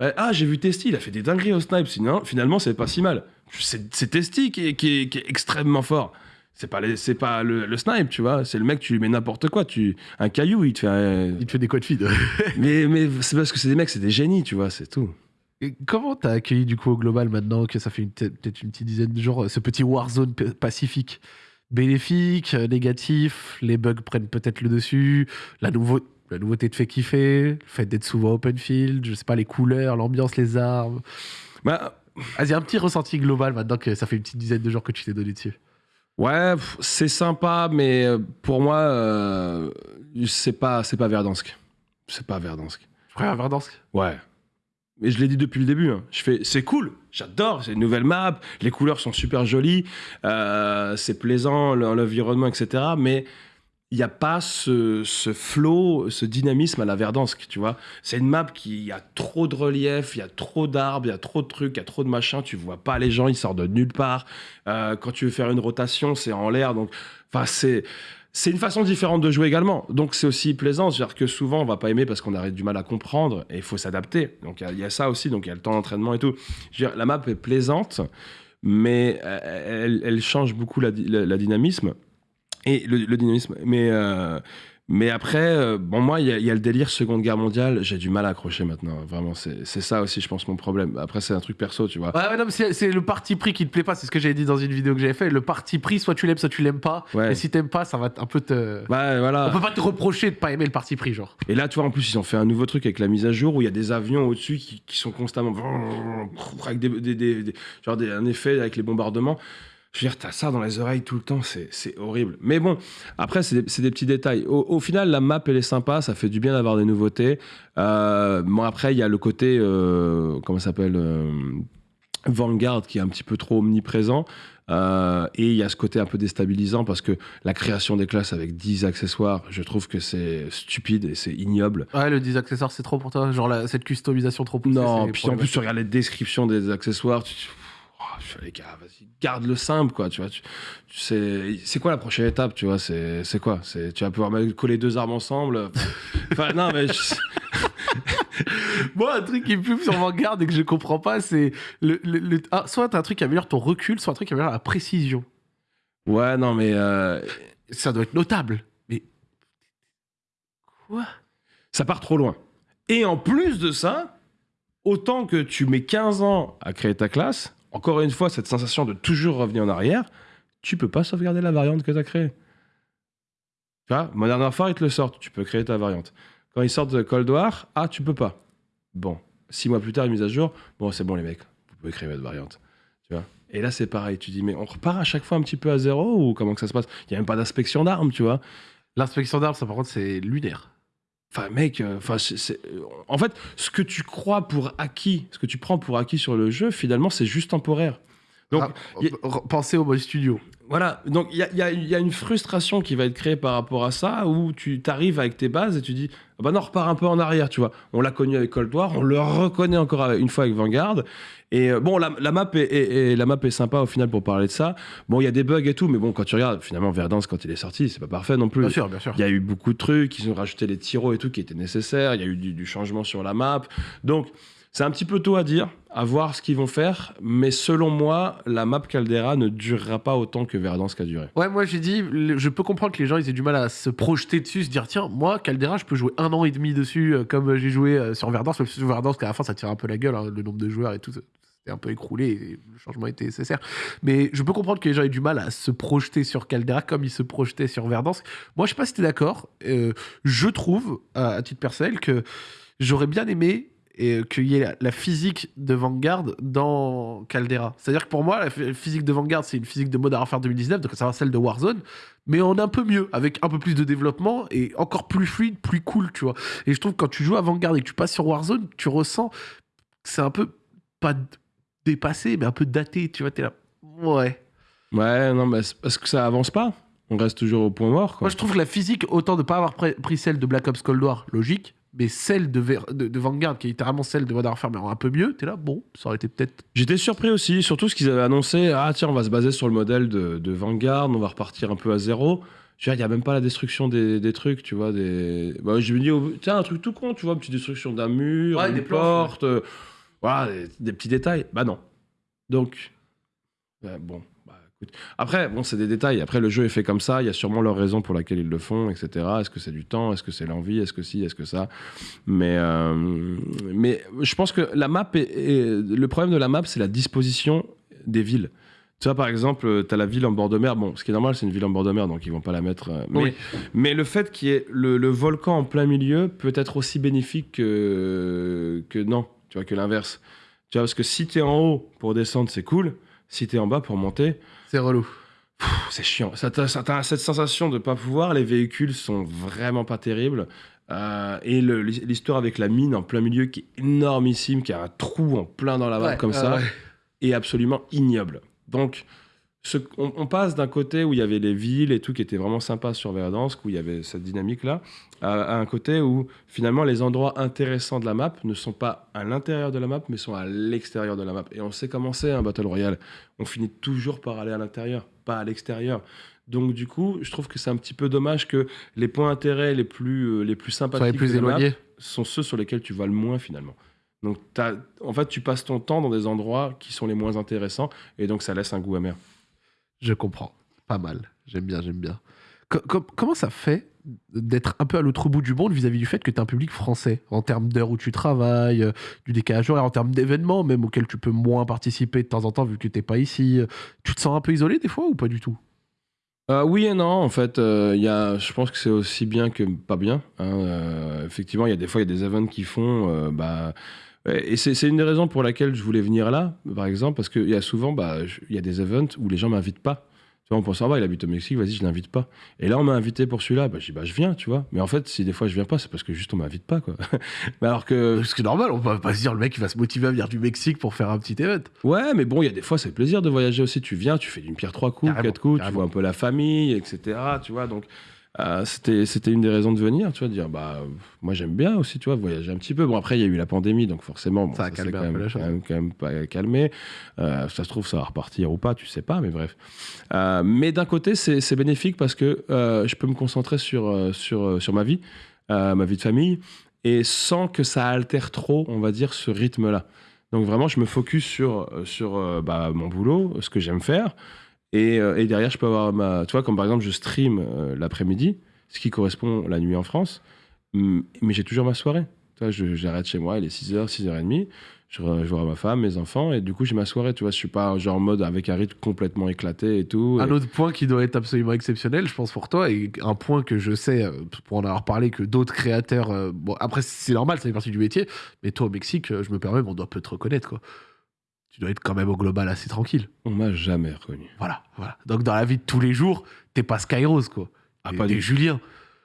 Ouais, ah, j'ai vu Testy, il a fait des dingueries au snipe. Sinon, finalement, c'est pas si mal. C'est Testy qui est, qui, est, qui est extrêmement fort. C'est pas, les- c'est pas le, le snipe, tu vois. C'est le mec, tu lui mets n'importe quoi. Tu, un caillou, il te fait. euh, Il te fait des codes feed. mais mais c'est parce que c'est des mecs, c'est des génies, tu vois, c'est tout. Et Comment t'as accueilli du coup au global maintenant que ça fait une- peut-être une petite dizaine de jours ce petit Warzone pacifique? Bénéfique, euh, négatif, les bugs prennent peut-être le dessus, la, nouveau- la nouveauté te fait kiffer, le fait d'être souvent open field, je sais pas, les couleurs, l'ambiance, les armes. Bah, Vas-y, un petit ressenti global maintenant que ça fait une petite dizaine de jours que tu t'es donné dessus. ouais, c'est sympa, mais euh, pour moi, euh, c'est pas, c'est pas Verdansk. C'est pas Verdansk. Je préfère Verdansk? Ouais. Mais je l'ai dit depuis le début. hein. Je fais, c'est cool, j'adore, c'est une nouvelle map, les couleurs sont super jolies, euh, c'est plaisant, le- l'environnement, etc. Mais il n'y a pas ce, ce flow, ce dynamisme à la Verdansk, tu vois. C'est une map qui a trop de relief, il y a trop d'arbres, il y a trop de trucs, il y a trop de machins, tu vois pas les gens, ils sortent de nulle part. Euh, quand tu veux faire une rotation, c'est en l'air, donc, enfin, c'est. C'est une façon différente de jouer également. Donc c'est aussi plaisant. C'est-à-dire que souvent on va pas aimer parce qu'on a du mal à comprendre et il faut s'adapter. Donc il y a- ça aussi. Donc il y a le temps d'entraînement et tout. Je veux dire, la map est plaisante, mais euh, elle, change beaucoup la, dynamisme. Et le dynamisme. Mais, euh, mais après, euh, bon, moi, il y, y a le délire Seconde Guerre mondiale. J'ai du mal à accrocher maintenant. Vraiment, c'est c'est ça aussi, je pense, mon problème. Après, c'est un truc perso, tu vois. Ouais, ouais, non, mais c'est c'est le parti pris qui te plaît pas, c'est ce que j'avais dit dans une vidéo que j'avais fait. Le parti pris, soit tu l'aimes, soit tu l'aimes pas. Ouais. Et si t'aimes pas, ça va un peu te. Bah, voilà. On peut pas te reprocher de pas aimer le parti pris, genre. Et là, tu vois, en plus, ils ont fait un nouveau truc avec la mise à jour où il y a des avions au-dessus qui, qui sont constamment. avec des, des- des- des- genre des- un effet avec les bombardements. Je veux dire, t'as ça dans les oreilles tout le temps, c'est horrible. Mais bon, après, c'est des, des petits détails. Au, au final, la map, elle est sympa, ça fait du bien d'avoir des nouveautés. Euh, bon, après, il y a le côté. euh, comment ça s'appelle euh, Vanguard qui est un petit peu trop omniprésent. Euh, et il y a ce côté un peu déstabilisant parce que la création des classes avec 10 accessoires, je trouve que c'est stupide et c'est ignoble. Ouais, le 10 accessoires, c'est trop pour toi. Genre la- cette customisation trop poussée. Non, puis en plus, tu regardes les descriptions des accessoires, tu- oh, je les gars, vas-y, garde le simple, quoi, tu vois. Tu, tu sais, c'est quoi la prochaine étape, tu vois C'est quoi C'est Tu vas pouvoir coller deux armes ensemble Enfin, non, mais... je- Moi, un truc qui me fume sur Vanguard et que je comprends pas, c'est le, le- le- ah, soit un truc qui améliore ton recul, soit un truc qui améliore la précision. Ouais, non, mais... euh, Ça doit être notable. Mais. Quoi? Ça part trop loin. Et en plus de ça, autant que tu mets 15 ans à créer ta classe, encore une fois, cette sensation de toujours revenir en arrière, tu peux pas sauvegarder la variante que tu as créée. Tu vois, Modern Warfare, ils te le sortent, tu peux créer ta variante. Quand ils sortent Cold War, ah, tu peux pas. Bon, six mois plus tard, une mise à jour, bon, c'est bon les mecs, vous pouvez créer votre variante. Tu vois? Et là, c'est pareil, tu dis, mais on repart à chaque fois un petit peu à zéro ou comment que ça se passe? Il n'y a même pas d'inspection d'armes, tu vois? L'inspection d'armes, ça par contre, c'est lunaire. Enfin, mec, euh, enfin, euh, en fait, ce que tu crois pour acquis, ce que tu prends pour acquis sur le jeu, finalement, c'est juste temporaire. Donc, Ah, y- Pensez au mode studio. Voilà, donc il y a, il y a- il y a une frustration qui va être créée par rapport à ça, où tu t'arrives avec tes bases et tu dis, ah bah non, repars un peu en arrière, tu vois. On l'a connu avec Cold War, on le reconnaît encore une fois avec Vanguard. Et euh, bon, la, la map est, est- est- la map est sympa au final pour parler de ça. Bon, il y a des bugs et tout, mais bon, quand tu regardes, finalement, Verdance, quand il est sorti, c'est pas parfait non plus. Bien sûr, bien sûr. Il y a eu beaucoup de trucs, ils ont rajouté les tiros et tout qui étaient nécessaires, il y a eu du, du changement sur la map. Donc, c'est un petit peu tôt à dire, à voir ce qu'ils vont faire, mais selon moi, la map Caldera ne durera pas autant que Verdance qu'a duré. Ouais, moi j'ai dit, je peux comprendre que les gens ils aient du mal à se projeter dessus, se dire tiens, moi Caldera, je peux jouer un an et demi dessus euh, comme j'ai joué euh, sur Verdance, même si sur Verdance qu'à la fin ça tire un peu la gueule, hein, le nombre de joueurs et tout, c'était un peu écroulé, et le changement était nécessaire. Mais je peux comprendre que les gens aient du mal à se projeter sur Caldera comme ils se projetaient sur Verdance. Moi je sais pas si t'es d'accord, euh, je trouve, à, à titre personnel, que j'aurais bien aimé et qu'il y ait la, physique de Vanguard dans Caldera. C'est-à-dire que pour moi, la physique de Vanguard, c'est une physique de Modern Warfare 2019, donc ça va celle de Warzone, mais en un peu mieux, avec un peu plus de développement et encore plus fluide, plus cool, tu vois. Et je trouve que quand tu joues à Vanguard et que tu passes sur Warzone, tu ressens que c'est un peu, pas dépassé, mais un peu daté, tu vois, t'es là. Ouais. Ouais, non, mais parce que ça avance pas. On reste toujours au point mort. Quoi. Moi, je trouve que la physique, autant de pas avoir pris celle de Black Ops Cold War, logique, mais celle de, Ver- de, de Vanguard, qui est littéralement celle de Modern Warfare, mais en un peu mieux, t'es là, bon, ça aurait été peut-être. J'étais surpris aussi, surtout ce qu'ils avaient annoncé. Ah tiens, on va se baser sur le modèle de, de Vanguard, on va repartir un peu à zéro. Veux dire, il n'y a même pas la destruction des, des trucs, tu vois. Des... Bah, je me dis, oh, tiens, un truc tout con, tu vois, une petite destruction d'un mur, Ouais, une des planches, porte, euh, voilà, des, des petits détails. Bah non. Donc, euh, bon. Après, bon, c'est des détails. Après, le jeu est fait comme ça. Il y a sûrement leur raison pour laquelle ils le font, etc. Est-ce que c'est du temps? Est-ce que c'est l'envie? Est-ce que si? Est-ce que ça? Mais, euh, mais je pense que la map est, est- le problème de la map, c'est la disposition des villes. Tu vois, par exemple, tu as la ville en bord de mer. Bon, ce qui est normal, c'est une ville en bord de mer, donc ils vont pas la mettre. euh, mais, Oui. mais le fait qu'il y ait le, le volcan en plein milieu peut être aussi bénéfique que, que non, tu vois, que l'inverse. Tu vois, parce que si tu es en haut pour descendre, c'est cool. Si tu es en bas pour monter, C'est relou. C'est chiant. Ça t'a ça t'a cette sensation de pas pouvoir. Les véhicules sont vraiment pas terribles. Euh, et l'histoire avec la mine en plein milieu qui est énormissime, qui a un trou en plein dans la Ouais, comme ça, ouais. est absolument ignoble. Donc, ce- on, on passe d'un côté où il y avait les villes et tout qui était vraiment sympa sur Verdansk, où il y avait cette dynamique-là, à, à un côté où finalement les endroits intéressants de la map ne sont pas à l'intérieur de la map, mais sont à l'extérieur de la map. Et on sait comment c'est un Battle Royale. On finit toujours par aller à l'intérieur, pas à l'extérieur. Donc du coup, je trouve que c'est un petit peu dommage que les points d'intérêt les plus, euh, les plus sympathiques les plus de la map éloignés. sont ceux sur lesquels tu vas le moins finalement. Donc, en fait, tu passes ton temps dans des endroits qui sont les moins intéressants et donc ça laisse un goût amer. Je comprends. Pas mal. J'aime bien, j'aime bien. Co- com- comment ça fait d'être un peu à l'autre bout du monde vis-à-vis du fait que tu as un public français? En termes d'heures où tu travailles, euh, du décalage horaire, en termes d'événements même auxquels tu peux moins participer de temps en temps vu que t'es pas ici. Tu te sens un peu isolé des fois ou pas du tout? Euh, oui et non, en fait, euh, je pense que c'est aussi bien que pas bien. hein. Euh, effectivement, il y a des fois, il y a des events qui font. euh, bah, et c'est une des raisons pour laquelle je voulais venir là, par exemple, parce qu'il y a souvent, bah, je- y a des events où les gens m'invitent pas. Tu vois, on pense, ah bah, il habite au Mexique, vas-y, je l'invite pas. Et là, on m'a invité pour celui-là, bah, je dis, bah, je viens, tu vois. Mais en fait, si des fois je viens pas, c'est parce que juste on m'invite pas, quoi. mais alors que, Ce qui est normal, on va pas se dire le mec il va se motiver à venir du Mexique pour faire un petit event. Ouais, mais bon, il y a des fois, c'est plaisir de voyager aussi. Tu viens, tu fais d'une pierre trois coups, Carrément, quatre coups, tu vois un peu la famille, etc. Tu vois, donc euh, c'était c'était une des raisons de venir, tu vois, de dire bah moi j'aime bien aussi, tu vois, voyager un petit peu. Bon après il y a eu la pandémie, donc forcément bon, Ça a calmé quand même, quand même, quand même pas calmé. Euh, ça se trouve ça va repartir ou pas, tu sais pas, mais bref. Euh, mais d'un côté c'est bénéfique parce que je peux me concentrer sur sur sur ma vie, ma vie de famille, et sans que ça altère trop, on va dire, ce rythme-là. Donc vraiment, je me focus sur, sur bah, mon boulot, ce que j'aime faire. Et, euh, et derrière, je peux avoir ma... Tu vois, comme par exemple, je stream euh, l'après-midi, ce qui correspond la nuit en France. Mais j'ai toujours ma soirée. Tu vois, j'arrête chez moi, il est 6h, 6h30. Je, je vois ma femme, mes enfants, et du coup, j'ai ma soirée. Tu vois, je suis pas genre en mode avec un rythme complètement éclaté et tout. Un autre point qui doit être absolument exceptionnel, je pense, pour toi, et un point que je sais, euh, pour en avoir parlé, que d'autres créateurs. bon, après, c'est normal, ça fait partie du métier, mais toi, au Mexique, je me permets, on doit peut te reconnaître, quoi. Tu dois être quand même au global assez tranquille. On m'a jamais reconnu. Voilà, voilà. Donc, dans la vie de tous les jours, t'es pas Skyrose, quoi. Ah, pas du- Julien.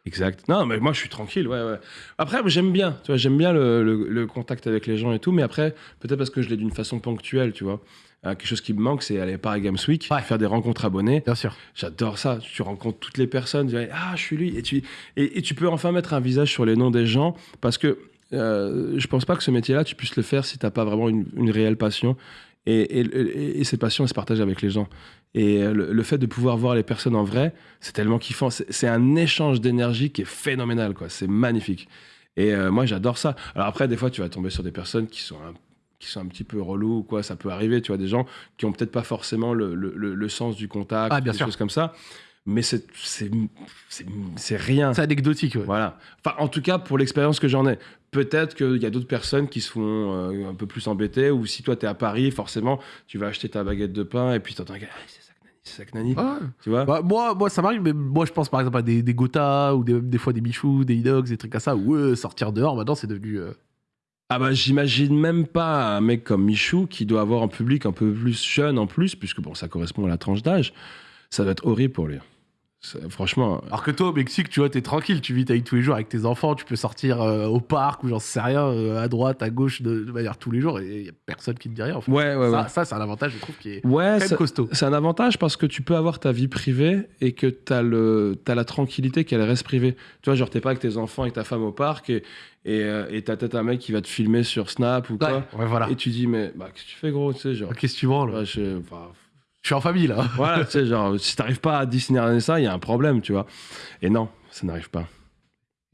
Exact. Non, mais moi, je suis tranquille. Ouais, ouais. Après, j'aime bien. Tu vois, j'aime bien le, le- le contact avec les gens et tout. Mais après, peut-être parce que je l'ai d'une façon ponctuelle, tu vois. Euh, quelque chose qui me manque, c'est aller par Games Week, Ouais. faire des rencontres abonnés. Bien sûr. J'adore ça. Tu rencontres toutes les personnes. Tu dis, ah, je suis lui. Et tu, et, et tu peux enfin mettre un visage sur les noms des gens parce que euh, je pense pas que ce métier-là, tu puisses le faire si t'as pas vraiment une, une réelle passion. Et, et, et- et cette passion, elle se partage avec les gens. Et euh, le, le fait de pouvoir voir les personnes en vrai, c'est tellement kiffant. C'est un échange d'énergie qui est phénoménal, quoi. C'est magnifique. Et euh, moi, j'adore ça. Alors après, des fois, tu vas tomber sur des personnes qui sont un, qui sont un petit peu relous ou quoi. Ça peut arriver, tu vois, des gens qui ont peut-être pas forcément le, le- sens du contact, Ah, bien des sûr. choses comme ça. Mais c'est rien. C'est anecdotique, ouais. Voilà. Enfin, en tout cas, pour l'expérience que j'en ai. Peut-être qu'il y a d'autres personnes qui se font euh, un peu plus embêter, ou si toi, tu es à Paris, forcément, tu vas acheter ta baguette de pain, et puis tu entends un gars, Ah, c'est ça que Nani, c'est ça que Nani. Ouais. Tu vois? Bah, moi, moi, ça m'arrive, mais moi, je pense par exemple à des, des Gotha ou des, des fois des Michou, des Inox, des trucs comme ça, où eux, sortir dehors, maintenant, c'est devenu. euh, Ah bah j'imagine même pas un mec comme Michou qui doit avoir un public un peu plus jeune en plus, puisque bon, ça correspond à la tranche d'âge. Ça va être horrible pour lui. Franchement, Alors que toi, au Mexique, tu vois, t'es tranquille, tu vis ta vie tous les jours avec tes enfants, tu peux sortir euh, au parc ou j'en sais rien, euh, à droite, à gauche, de, de manière tous les jours, et il y a personne qui te dit rien. En fait. ouais, ouais, ouais. ça, ça, c'est un avantage, je trouve, qui est Ouais, ça- costaud. c'est un avantage parce que tu peux avoir ta vie privée et que tu as, la tranquillité qu'elle reste privée. Tu vois, genre, t'es pas avec tes enfants et ta femme au parc et et euh, t'as peut-être un mec qui va te filmer sur Snap ou quoi. Ouais, voilà. Et tu dis, mais bah, qu'est-ce que tu fais, gros Tu sais, genre. Ok, si tu branles, je- enfin, je suis en famille là. voilà, tu sais, genre, si t'arrives pas à discerner ça, il y a un problème, tu vois. Et non, ça n'arrive pas.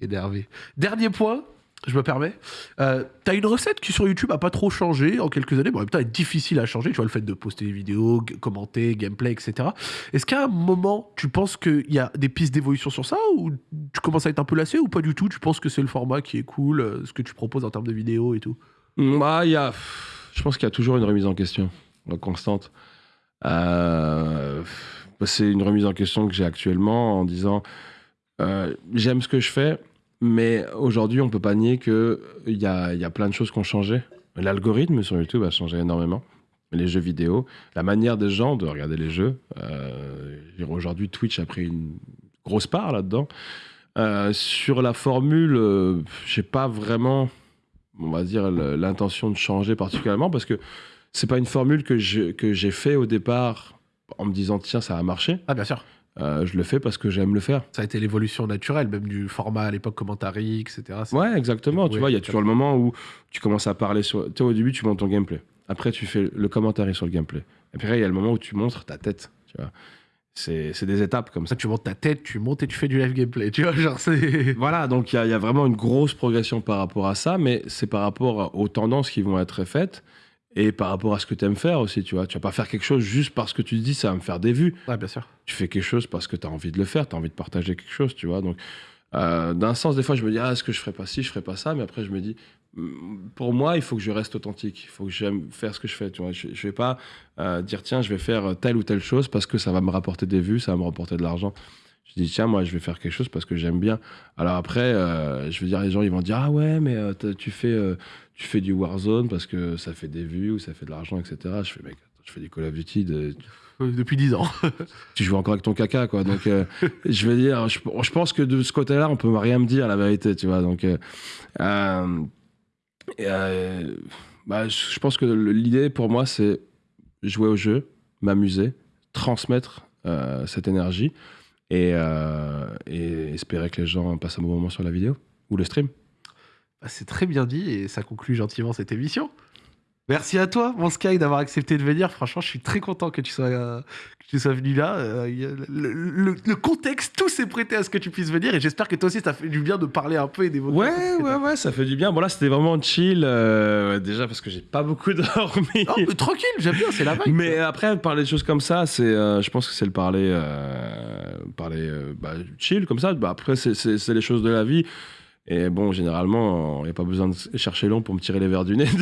Énervé. Dernier point, je me permets. Euh, T'as une recette qui sur YouTube a pas trop changé en quelques années, mais en même temps elle est difficile à changer. Tu vois, le fait de poster des vidéos, commenter, gameplay, etc. Est-ce qu'à un moment, tu penses qu'il y a des pistes d'évolution sur ça ou tu commences à être un peu lassé ou pas du tout? Tu penses que c'est le format qui est cool, euh, ce que tu proposes en termes de vidéos et tout? Bah, il y a, je pense qu'il y a toujours une remise en question constante. Euh, c'est une remise en question que j'ai actuellement en disant euh, j'aime ce que je fais, mais aujourd'hui on peut pas nier que il y a, y a plein de choses qui ont changé. L'algorithme sur YouTube a changé énormément. Les jeux vidéo, la manière des gens de regarder les jeux. Euh, je aujourd'hui, Twitch a pris une grosse part là-dedans. Sur la formule, euh, j'ai pas vraiment on va dire, l'intention de changer particulièrement parce que c'est pas une formule que je- que j'ai fait au départ en me disant tiens ça a marché. Ah bien sûr. Euh, je le fais parce que j'aime le faire. Ça a été l'évolution naturelle, même du format à l'époque commentary, etc. Ouais, exactement. Tu vois, il y a toujours le moment où tu commences à parler sur. Tu sais, au début, tu montes ton gameplay. Après, tu fais le commentaire sur le gameplay. Et puis, après, il y a le moment où tu montres ta tête. Tu vois, c'est des étapes comme ça. Tu montes ta tête, tu montes et tu fais du live gameplay. Tu vois, genre c'est. Voilà, donc il y, a- il y a vraiment une grosse progression par rapport à ça, mais c'est par rapport aux tendances qui vont être faites et par rapport à ce que tu aimes faire aussi, tu vois. Tu vas pas faire quelque chose juste parce que tu te dis ça va me faire des vues. Ouais, bien sûr. Tu fais quelque chose parce que tu as envie de le faire, tu as envie de partager quelque chose, tu vois. Donc, euh, d'un sens, des fois, je me dis, ah, est-ce que je ferais pas ci, je ferais pas ça, mais après, je me dis, mm, pour moi, il faut que je reste authentique, il faut que j'aime faire ce que je fais, tu vois. Je, je vais pas euh, dire, tiens, je vais faire telle ou telle chose parce que ça va me rapporter des vues, ça va me rapporter de l'argent. Je dis, tiens, moi, je vais faire quelque chose parce que j'aime bien. Alors après, euh, je veux dire, les gens, ils vont dire, ah ouais, mais euh, tu, fais, euh, tu fais du Warzone parce que ça fait des vues ou ça fait de l'argent, etc. Je fais, mec, attends, je fais du Call of Duty, de- Depuis 10 ans. tu joues encore avec ton caca, quoi. Donc, je veux dire, je, je pense que de ce côté-là, on peut rien me dire, la vérité, tu vois. Donc, bah, je pense que l'idée pour moi, c'est jouer au jeu, m'amuser, transmettre cette énergie et, euh, et espérer que les gens passent un bon moment sur la vidéo ou le stream. Bah, c'est très bien dit et ça conclut gentiment cette émission. Merci à toi, mon Sky, d'avoir accepté de venir. Franchement, je suis très content que tu sois, euh, que tu sois venu là. Euh, le, le- le contexte, tout s'est prêté à ce que tu puisses venir et j'espère que toi aussi, ça fait du bien de parler un peu et d'évoquer. Ouais, ouais, ouais, ça fait du bien. Bon, là, c'était vraiment chill. euh, déjà parce que j'ai pas beaucoup dormi. Non, mais tranquille, j'aime bien, c'est la vibe. Mais après, parler de choses comme ça, c'est, je pense que c'est le parler, parler bah, chill comme ça. Bah, après, c'est les choses de la vie. Et bon, généralement, il n'y a pas besoin de chercher long pour me tirer les verres du nez.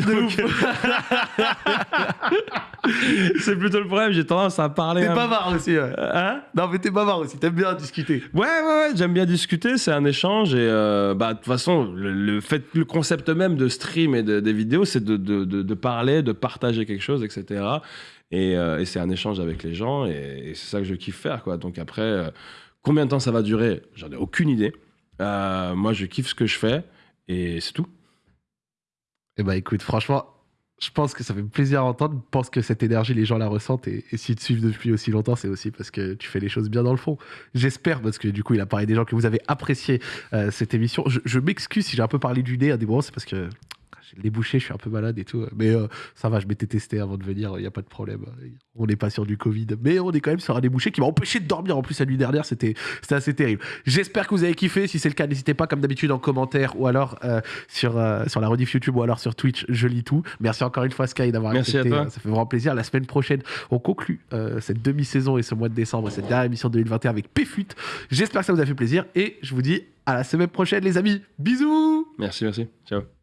c'est plutôt le problème. J'ai tendance à parler. T'es un- bavard aussi, ouais. Hein? Non, mais t'es bavard aussi, t'aimes bien discuter. Ouais, ouais, ouais, j'aime bien discuter, c'est un échange et euh, bah de toute façon, le, le fait, le concept même de stream et de- des vidéos, c'est de, de, de- de parler, de partager quelque chose, etc. Et, euh, et c'est un échange avec les gens et, et c'est ça que je kiffe faire, quoi. Donc après, euh, combien de temps ça va durer? J'en ai aucune idée. Euh, moi, je kiffe ce que je fais et c'est tout. Eh bah écoute, franchement, je pense que ça fait plaisir à entendre. Je pense que cette énergie, les gens la ressentent. Et, et s'ils te suivent depuis aussi longtemps, c'est aussi parce que tu fais les choses bien dans le fond. J'espère, parce que du coup, il a parlé des gens que vous avez apprécié euh, cette émission. Je, m'excuse si j'ai un peu parlé du nez à des moments, c'est parce que les bouchées, je suis un peu malade et tout. Mais euh, ça va, je m'étais testé avant de venir, il n'y a pas de problème. On n'est pas sur du Covid. Mais on est quand même sur un débouché qui m'a empêché de dormir. En plus, la nuit dernière, c'était assez terrible. J'espère que vous avez kiffé. Si c'est le cas, n'hésitez pas, comme d'habitude, en commentaire ou alors euh, sur, euh, sur la rediff YouTube ou alors sur Twitch. Je lis tout. Merci encore une fois, Sky, d'avoir Merci à accepté. toi. Ça fait vraiment plaisir. La semaine prochaine, on conclut cette demi-saison et ce mois de décembre et cette dernière émission de 2021 avec PFUT. J'espère que ça vous a fait plaisir et je vous dis à la semaine prochaine, les amis. Bisous! Merci, merci. Ciao.